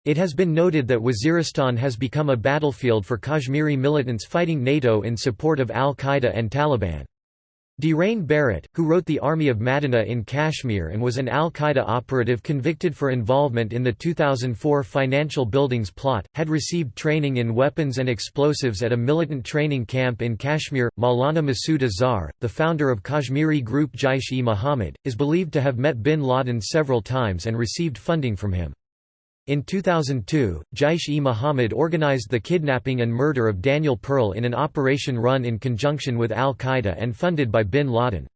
It has been noted that Waziristan has become a battlefield for Kashmiri militants fighting NATO in support of al-Qaeda and Taliban. Dhiren Barot, who wrote The Army of Madinah in Kashmir and was an al-Qaeda operative convicted for involvement in the 2004 financial buildings plot, had received training in weapons and explosives at a militant training camp in Kashmir. Maulana Masood Azhar, the founder of Kashmiri group Jaish-e-Mohammed, is believed to have met bin Laden several times and received funding from him. In 2002, Jaish-e-Mohammed organized the kidnapping and murder of Daniel Pearl in an operation run in conjunction with al-Qaeda and funded by bin Laden.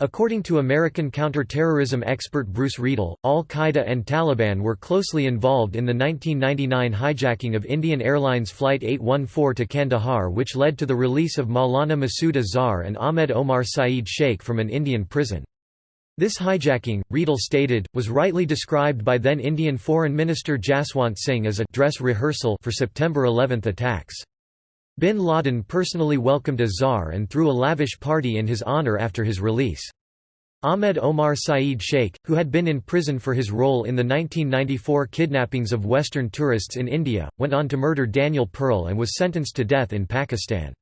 According to American counterterrorism expert Bruce Riedel, al-Qaeda and Taliban were closely involved in the 1999 hijacking of Indian Airlines Flight 814 to Kandahar which led to the release of Maulana Masood Azhar and Ahmed Omar Saeed Sheikh from an Indian prison. This hijacking, Riedel stated, was rightly described by then Indian Foreign Minister Jaswant Singh as a dress rehearsal for September 11 attacks. Bin Laden personally welcomed Azhar and threw a lavish party in his honour after his release. Ahmed Omar Saeed Sheikh, who had been in prison for his role in the 1994 kidnappings of Western tourists in India, went on to murder Daniel Pearl and was sentenced to death in Pakistan.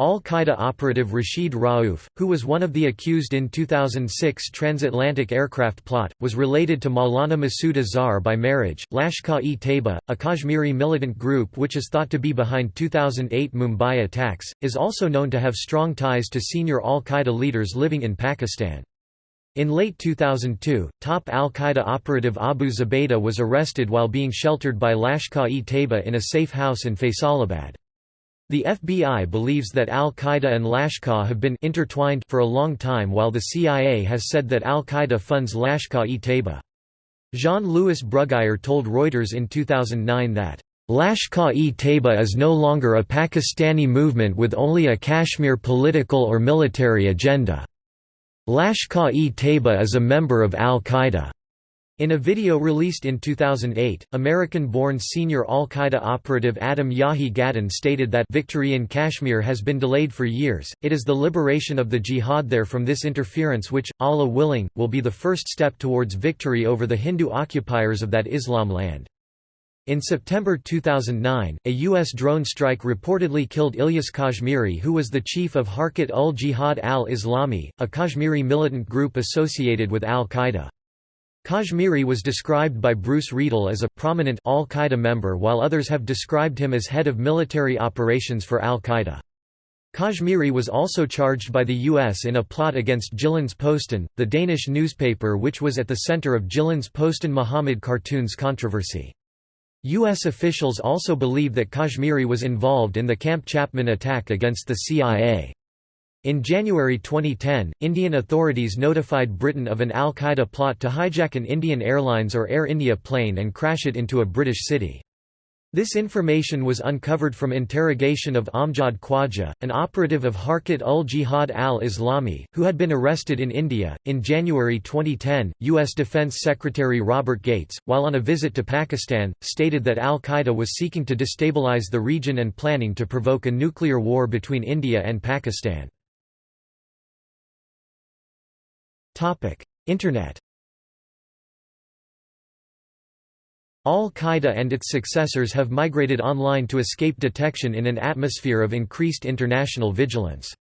Al-Qaeda operative Rashid Rauf, who was one of the accused in 2006 transatlantic aircraft plot, was related to Maulana Masood Azhar by marriage. Lashkar-e-Taiba, a Kashmiri militant group which is thought to be behind 2008 Mumbai attacks, is also known to have strong ties to senior Al-Qaeda leaders living in Pakistan. In late 2002, top al-Qaeda operative Abu Zubaydah was arrested while being sheltered by Lashkar-e-Taiba in a safe house in Faisalabad. The FBI believes that al-Qaeda and Lashkar have been intertwined for a long time while the CIA has said that al-Qaeda funds Lashkar-e-Taiba. Jean-Louis Bruguière told Reuters in 2009 that, "...Lashkar-e-Taiba is no longer a Pakistani movement with only a Kashmir political or military agenda. Lashkar-e-Taiba is a member of al-Qaeda." In a video released in 2008, American-born senior al-Qaeda operative Adam Yahiye Gadahn stated that victory in Kashmir has been delayed for years, it is the liberation of the jihad there from this interference which, Allah willing, will be the first step towards victory over the Hindu occupiers of that Islam land. In September 2009, a U.S. drone strike reportedly killed Ilyas Kashmiri who was the chief of Harkat ul Jihad al-Islami, a Kashmiri militant group associated with al-Qaeda. Kashmiri was described by Bruce Riedel as a prominent al-Qaeda member while others have described him as head of military operations for al-Qaeda. Kashmiri was also charged by the U.S. in a plot against Jyllands-Posten, the Danish newspaper which was at the center of Jyllands-Posten Muhammad cartoons controversy. U.S. officials also believe that Kashmiri was involved in the Camp Chapman attack against the CIA. In January 2010, Indian authorities notified Britain of an al-Qaeda plot to hijack an Indian Airlines or Air India plane and crash it into a British city. This information was uncovered from interrogation of Amjad Khwaja, an operative of Harkat ul Jihad al Islami, who had been arrested in India. In January 2010, U.S. Defense Secretary Robert Gates, while on a visit to Pakistan, stated that al Qaeda was seeking to destabilize the region and planning to provoke a nuclear war between India and Pakistan. Internet Al-Qaeda and its successors have migrated online to escape detection in an atmosphere of increased international vigilance.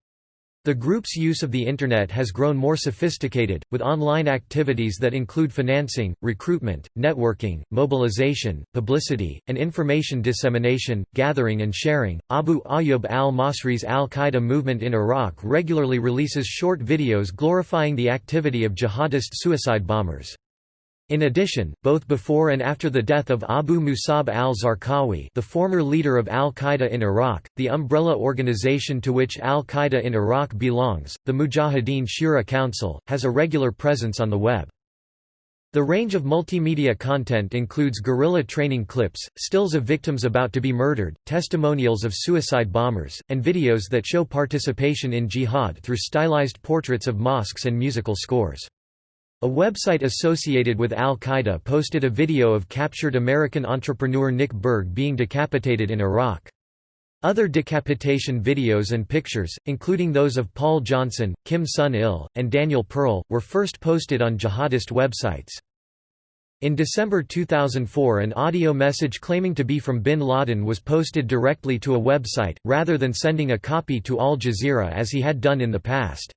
The group's use of the Internet has grown more sophisticated, with online activities that include financing, recruitment, networking, mobilization, publicity, and information dissemination, gathering and sharing. Abu Ayyub al Masri's al Qaeda movement in Iraq regularly releases short videos glorifying the activity of jihadist suicide bombers. In addition, both before and after the death of Abu Musab al-Zarqawi the former leader of al-Qaeda in Iraq, the umbrella organization to which al-Qaeda in Iraq belongs, the Mujahideen Shura Council, has a regular presence on the web. The range of multimedia content includes guerrilla training clips, stills of victims about to be murdered, testimonials of suicide bombers, and videos that show participation in jihad through stylized portraits of mosques and musical scores. A website associated with al-Qaeda posted a video of captured American entrepreneur Nick Berg being decapitated in Iraq. Other decapitation videos and pictures, including those of Paul Johnson, Kim Sun-il, and Daniel Pearl, were first posted on jihadist websites. In December 2004 an audio message claiming to be from bin Laden was posted directly to a website, rather than sending a copy to Al Jazeera as he had done in the past.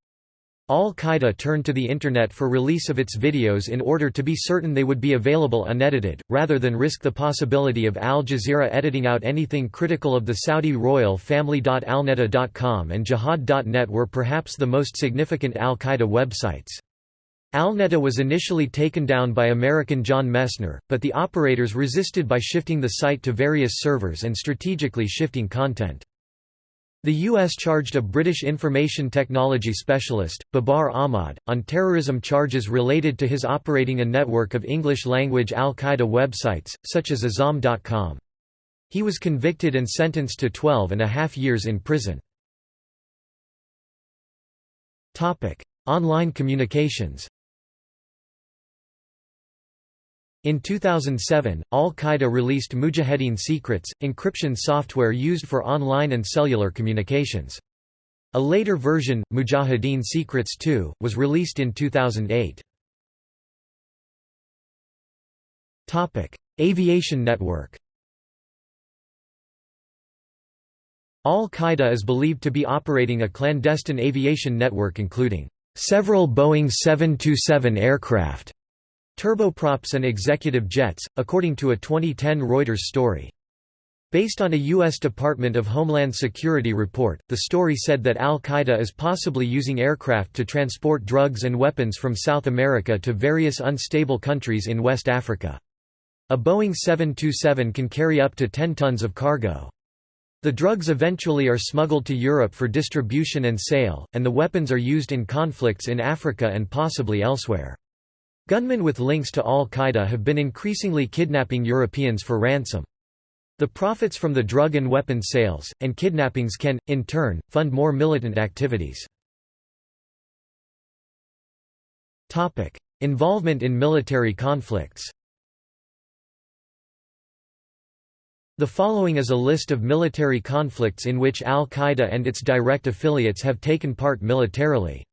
Al-Qaeda turned to the Internet for release of its videos in order to be certain they would be available unedited, rather than risk the possibility of Al Jazeera editing out anything critical of the Saudi royal family. Alneda.com and Jihad.net were perhaps the most significant Al-Qaeda websites. Alneta was initially taken down by American John Messner, but the operators resisted by shifting the site to various servers and strategically shifting content. The U.S. charged a British information technology specialist, Babar Ahmad, on terrorism charges related to his operating a network of English-language al-Qaeda websites, such as Azzam.com. He was convicted and sentenced to 12 and a half years in prison. Online communications In 2007, Al-Qaeda released Mujahideen Secrets, encryption software used for online and cellular communications. A later version, Mujahideen Secrets 2, was released in 2008. Aviation network Al-Qaeda is believed to be operating a clandestine aviation network including several Boeing 727 aircraft turboprops and executive jets, according to a 2010 Reuters story. Based on a U.S. Department of Homeland Security report, the story said that al-Qaeda is possibly using aircraft to transport drugs and weapons from South America to various unstable countries in West Africa. A Boeing 727 can carry up to 10 tons of cargo. The drugs eventually are smuggled to Europe for distribution and sale, and the weapons are used in conflicts in Africa and possibly elsewhere. Gunmen with links to al-Qaeda have been increasingly kidnapping Europeans for ransom. The profits from the drug and weapon sales, and kidnappings can, in turn, fund more militant activities. Involvement in military conflicts The following is a list of military conflicts in which al-Qaeda and its direct affiliates have taken part militarily.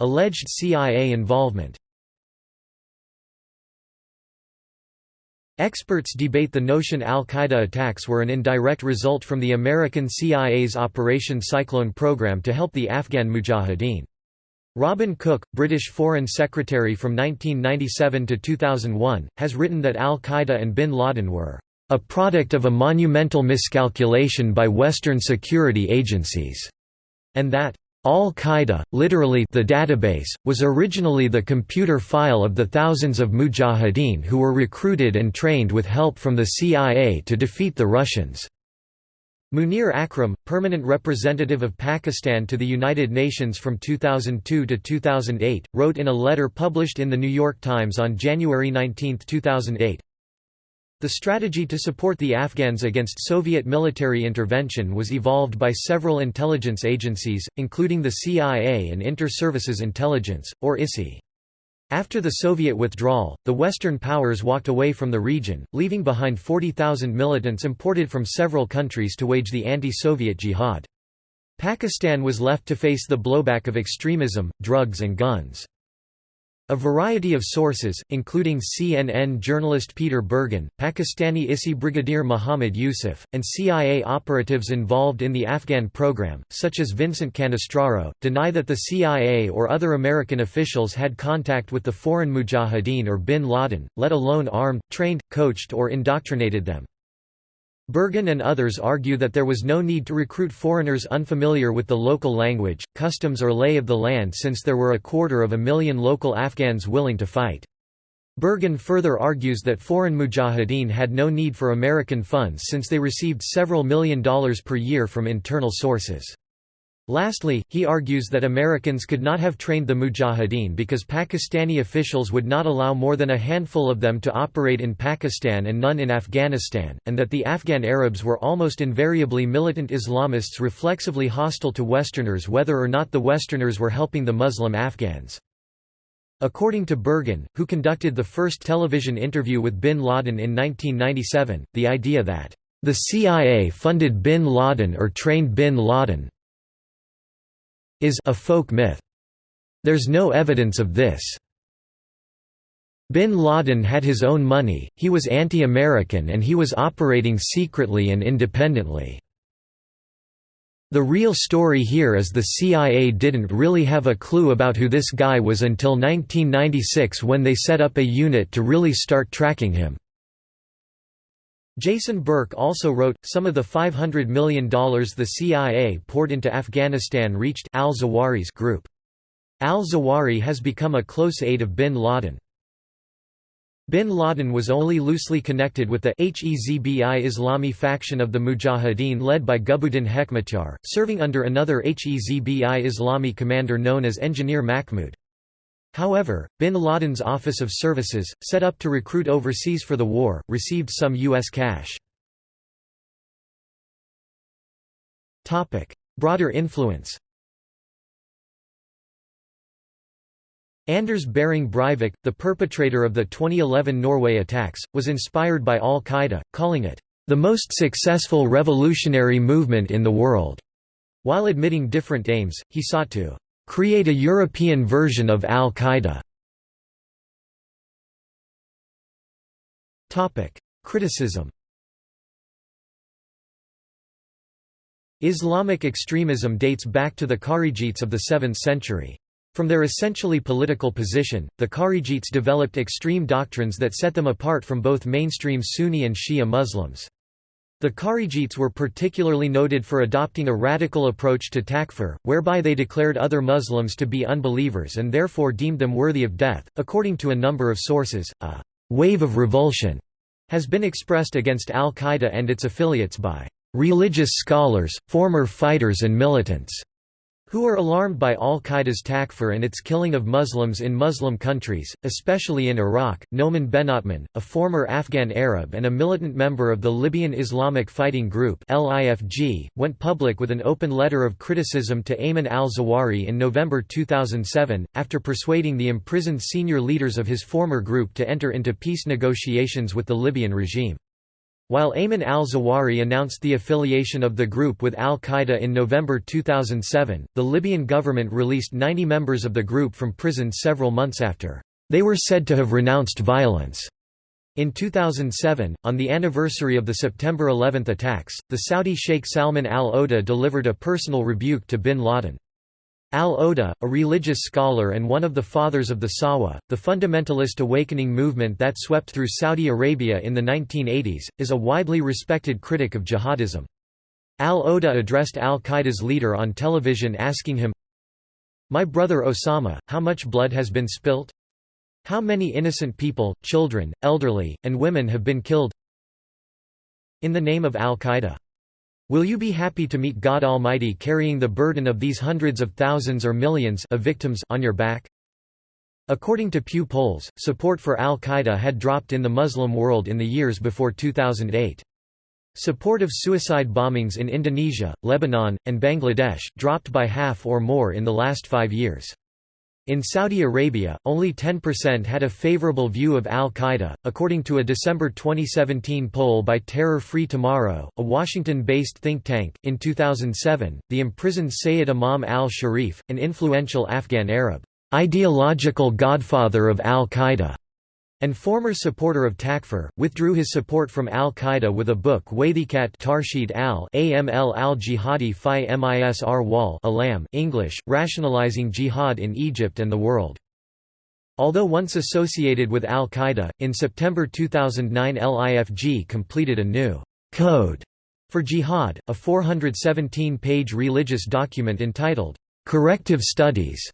Alleged CIA involvement Experts debate the notion al-Qaeda attacks were an indirect result from the American CIA's Operation Cyclone program to help the Afghan Mujahideen. Robin Cook, British Foreign Secretary from 1997 to 2001, has written that al-Qaeda and bin Laden were a product of a monumental miscalculation by Western security agencies, and that Al-Qaeda, literally the database, was originally the computer file of the thousands of mujahideen who were recruited and trained with help from the CIA to defeat the Russians. Munir Akram, permanent representative of Pakistan to the United Nations from 2002 to 2008, wrote in a letter published in The New York Times on January 19, 2008, the strategy to support the Afghans against Soviet military intervention was evolved by several intelligence agencies, including the CIA and Inter-Services Intelligence, or ISI. After the Soviet withdrawal, the Western powers walked away from the region, leaving behind 40,000 militants imported from several countries to wage the anti-Soviet jihad. Pakistan was left to face the blowback of extremism, drugs and guns. A variety of sources, including CNN journalist Peter Bergen, Pakistani ISI Brigadier Muhammad Yusuf, and CIA operatives involved in the Afghan program, such as Vincent Cannistraro, deny that the CIA or other American officials had contact with the foreign mujahideen or bin Laden, let alone armed, trained, coached or indoctrinated them. Bergen and others argue that there was no need to recruit foreigners unfamiliar with the local language, customs or lay of the land since there were a quarter of a million local Afghans willing to fight. Bergen further argues that foreign mujahideen had no need for American funds since they received several million dollars per year from internal sources. Lastly, he argues that Americans could not have trained the Mujahideen because Pakistani officials would not allow more than a handful of them to operate in Pakistan and none in Afghanistan, and that the Afghan Arabs were almost invariably militant Islamists reflexively hostile to Westerners whether or not the Westerners were helping the Muslim Afghans. According to Bergen, who conducted the first television interview with bin Laden in 1997, the idea that the CIA funded bin Laden or trained bin Laden is a folk myth. There's no evidence of this. Bin Laden had his own money, he was anti-American and he was operating secretly and independently. The real story here is the CIA didn't really have a clue about who this guy was until 1996 when they set up a unit to really start tracking him. Jason Burke also wrote, some of the $500 million the CIA poured into Afghanistan reached al-Zawahiri's group. Al-Zawahiri has become a close aide of bin Laden. Bin Laden was only loosely connected with the Hezbi Islami faction of the Mujahideen led by Gulbuddin Hekmatyar, serving under another Hezbi Islami commander known as Engineer Mahmud. However, bin Laden's Office of Services, set up to recruit overseas for the war, received some U.S. cash. Broader influence Anders Behring Breivik, the perpetrator of the 2011 Norway attacks, was inspired by al-Qaeda, calling it, "...the most successful revolutionary movement in the world." While admitting different aims, he sought to create a European version of al-Qaeda. Criticism Islamic extremism dates back to the Kharijites of the 7th century. From their essentially political position, the Kharijites developed extreme doctrines that set them apart from both mainstream Sunni and Shia Muslims. The Kharijites were particularly noted for adopting a radical approach to takfir, whereby they declared other Muslims to be unbelievers and therefore deemed them worthy of death. According to a number of sources, a wave of revulsion has been expressed against al Qaeda and its affiliates by religious scholars, former fighters, and militants who are alarmed by al-Qaeda's takfir and its killing of Muslims in Muslim countries, especially in Iraq. Noman Benotman, a former Afghan Arab and a militant member of the Libyan Islamic Fighting Group (LIFG), went public with an open letter of criticism to Ayman al-Zawahiri in November 2007 after persuading the imprisoned senior leaders of his former group to enter into peace negotiations with the Libyan regime. While Ayman al-Zawahiri announced the affiliation of the group with al-Qaeda in November 2007, the Libyan government released 90 members of the group from prison several months after. They were said to have renounced violence. In 2007, on the anniversary of the September 11 attacks, the Saudi Sheikh Salman al-Oda delivered a personal rebuke to bin Laden. Al-Oda, a religious scholar and one of the fathers of the Sahwa, the fundamentalist awakening movement that swept through Saudi Arabia in the 1980s, is a widely respected critic of jihadism. Al-Oda addressed al-Qaeda's leader on television asking him, My brother Osama, how much blood has been spilt? How many innocent people, children, elderly, and women have been killed? In the name of al-Qaeda. Will you be happy to meet God Almighty carrying the burden of these hundreds of thousands or millions of victims on your back? According to Pew polls, support for al-Qaeda had dropped in the Muslim world in the years before 2008. Support of suicide bombings in Indonesia, Lebanon, and Bangladesh, dropped by half or more in the last five years. In Saudi Arabia, only 10% had a favorable view of al-Qaeda, according to a December 2017 poll by Terror Free Tomorrow, a Washington-based think tank. In 2007, the imprisoned Sayyid Imam al-Sharif, an influential Afghan Arab, ideological godfather of al-Qaeda, and former supporter of Takfir, withdrew his support from al-Qaeda with a book Wathiqat Tarshid al-Aml al-Jihadi fi Misr wal Alam English, rationalizing jihad in Egypt and the world. Although once associated with al-Qaeda, in September 2009 LIFG completed a new «code» for jihad, a 417-page religious document entitled «Corrective Studies»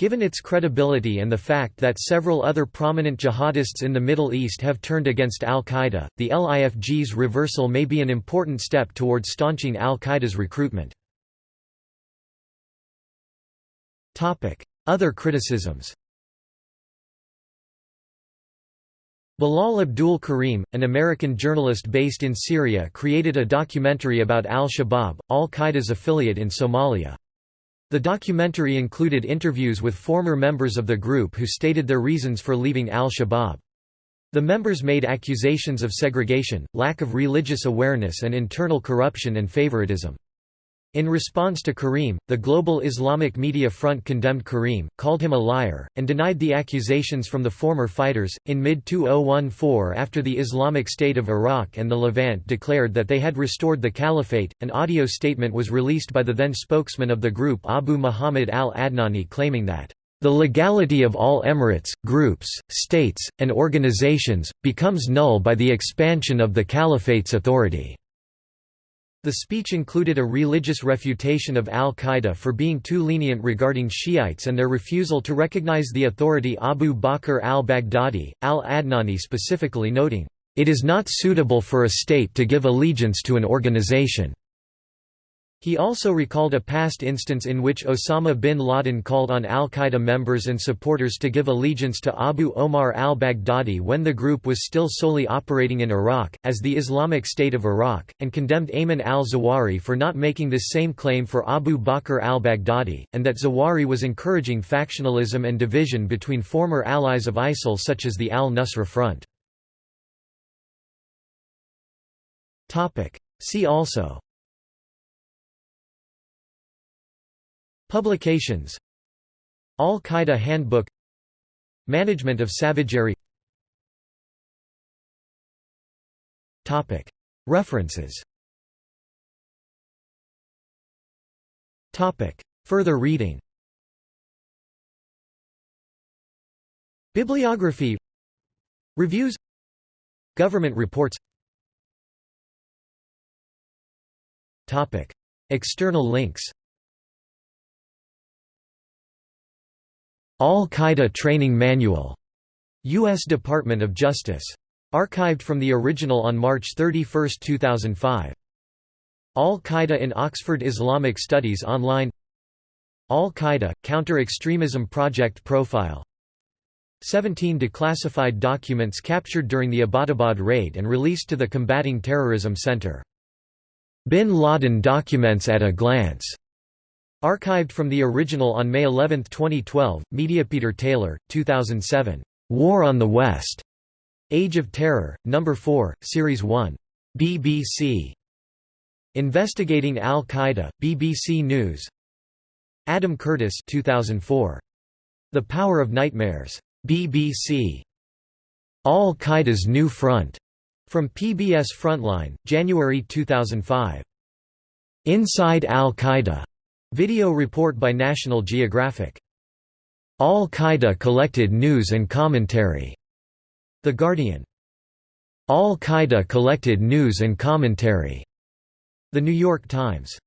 Given its credibility and the fact that several other prominent jihadists in the Middle East have turned against al-Qaeda, the LIFG's reversal may be an important step towards staunching al-Qaeda's recruitment. Other criticisms Bilal Abdul Karim, an American journalist based in Syria created a documentary about al-Shabaab, al-Qaeda's affiliate in Somalia. The documentary included interviews with former members of the group who stated their reasons for leaving al-Shabaab. The members made accusations of segregation, lack of religious awareness and internal corruption and favoritism. In response to Karim, the Global Islamic Media Front condemned Karim, called him a liar, and denied the accusations from the former fighters. In mid 2014, after the Islamic State of Iraq and the Levant declared that they had restored the caliphate, an audio statement was released by the then spokesman of the group Abu Muhammad al Adnani claiming that the legality of all emirates, groups, states, and organizations, becomes null by the expansion of the caliphate's authority. The speech included a religious refutation of al-Qaeda for being too lenient regarding Shiites and their refusal to recognize the authority Abu Bakr al-Baghdadi, al-Adnani specifically noting, "...it is not suitable for a state to give allegiance to an organization." He also recalled a past instance in which Osama bin Laden called on al-Qaeda members and supporters to give allegiance to Abu Omar al-Baghdadi when the group was still solely operating in Iraq, as the Islamic State of Iraq, and condemned Ayman al-Zawahiri for not making this same claim for Abu Bakr al-Baghdadi, and that Zawahiri was encouraging factionalism and division between former allies of ISIL such as the al-Nusra Front. See also Publications. Al-Qaeda Handbook. Management of savagery. References. Further reading. Bibliography. Reviews. Government reports. External links Al-Qaeda Training Manual, U.S. Department of Justice. Archived from the original on March 31, 2005. Al-Qaeda in Oxford Islamic Studies Online Al-Qaeda, Counter-Extremism Project Profile 17 declassified documents captured during the Abbottabad raid and released to the Combating Terrorism Center. Bin Laden documents at a glance Archived from the original on May 11, 2012, Media Peter Taylor, 2007. War on the West. Age of Terror, No. 4, Series 1. BBC. Investigating Al-Qaeda, BBC News. Adam Curtis 2004. The Power of Nightmares. BBC. Al-Qaeda's New Front. From PBS Frontline, January 2005. Inside Al-Qaeda. Video report by National Geographic. Al-Qaeda collected news and commentary. The Guardian. Al-Qaeda collected news and commentary. The New York Times.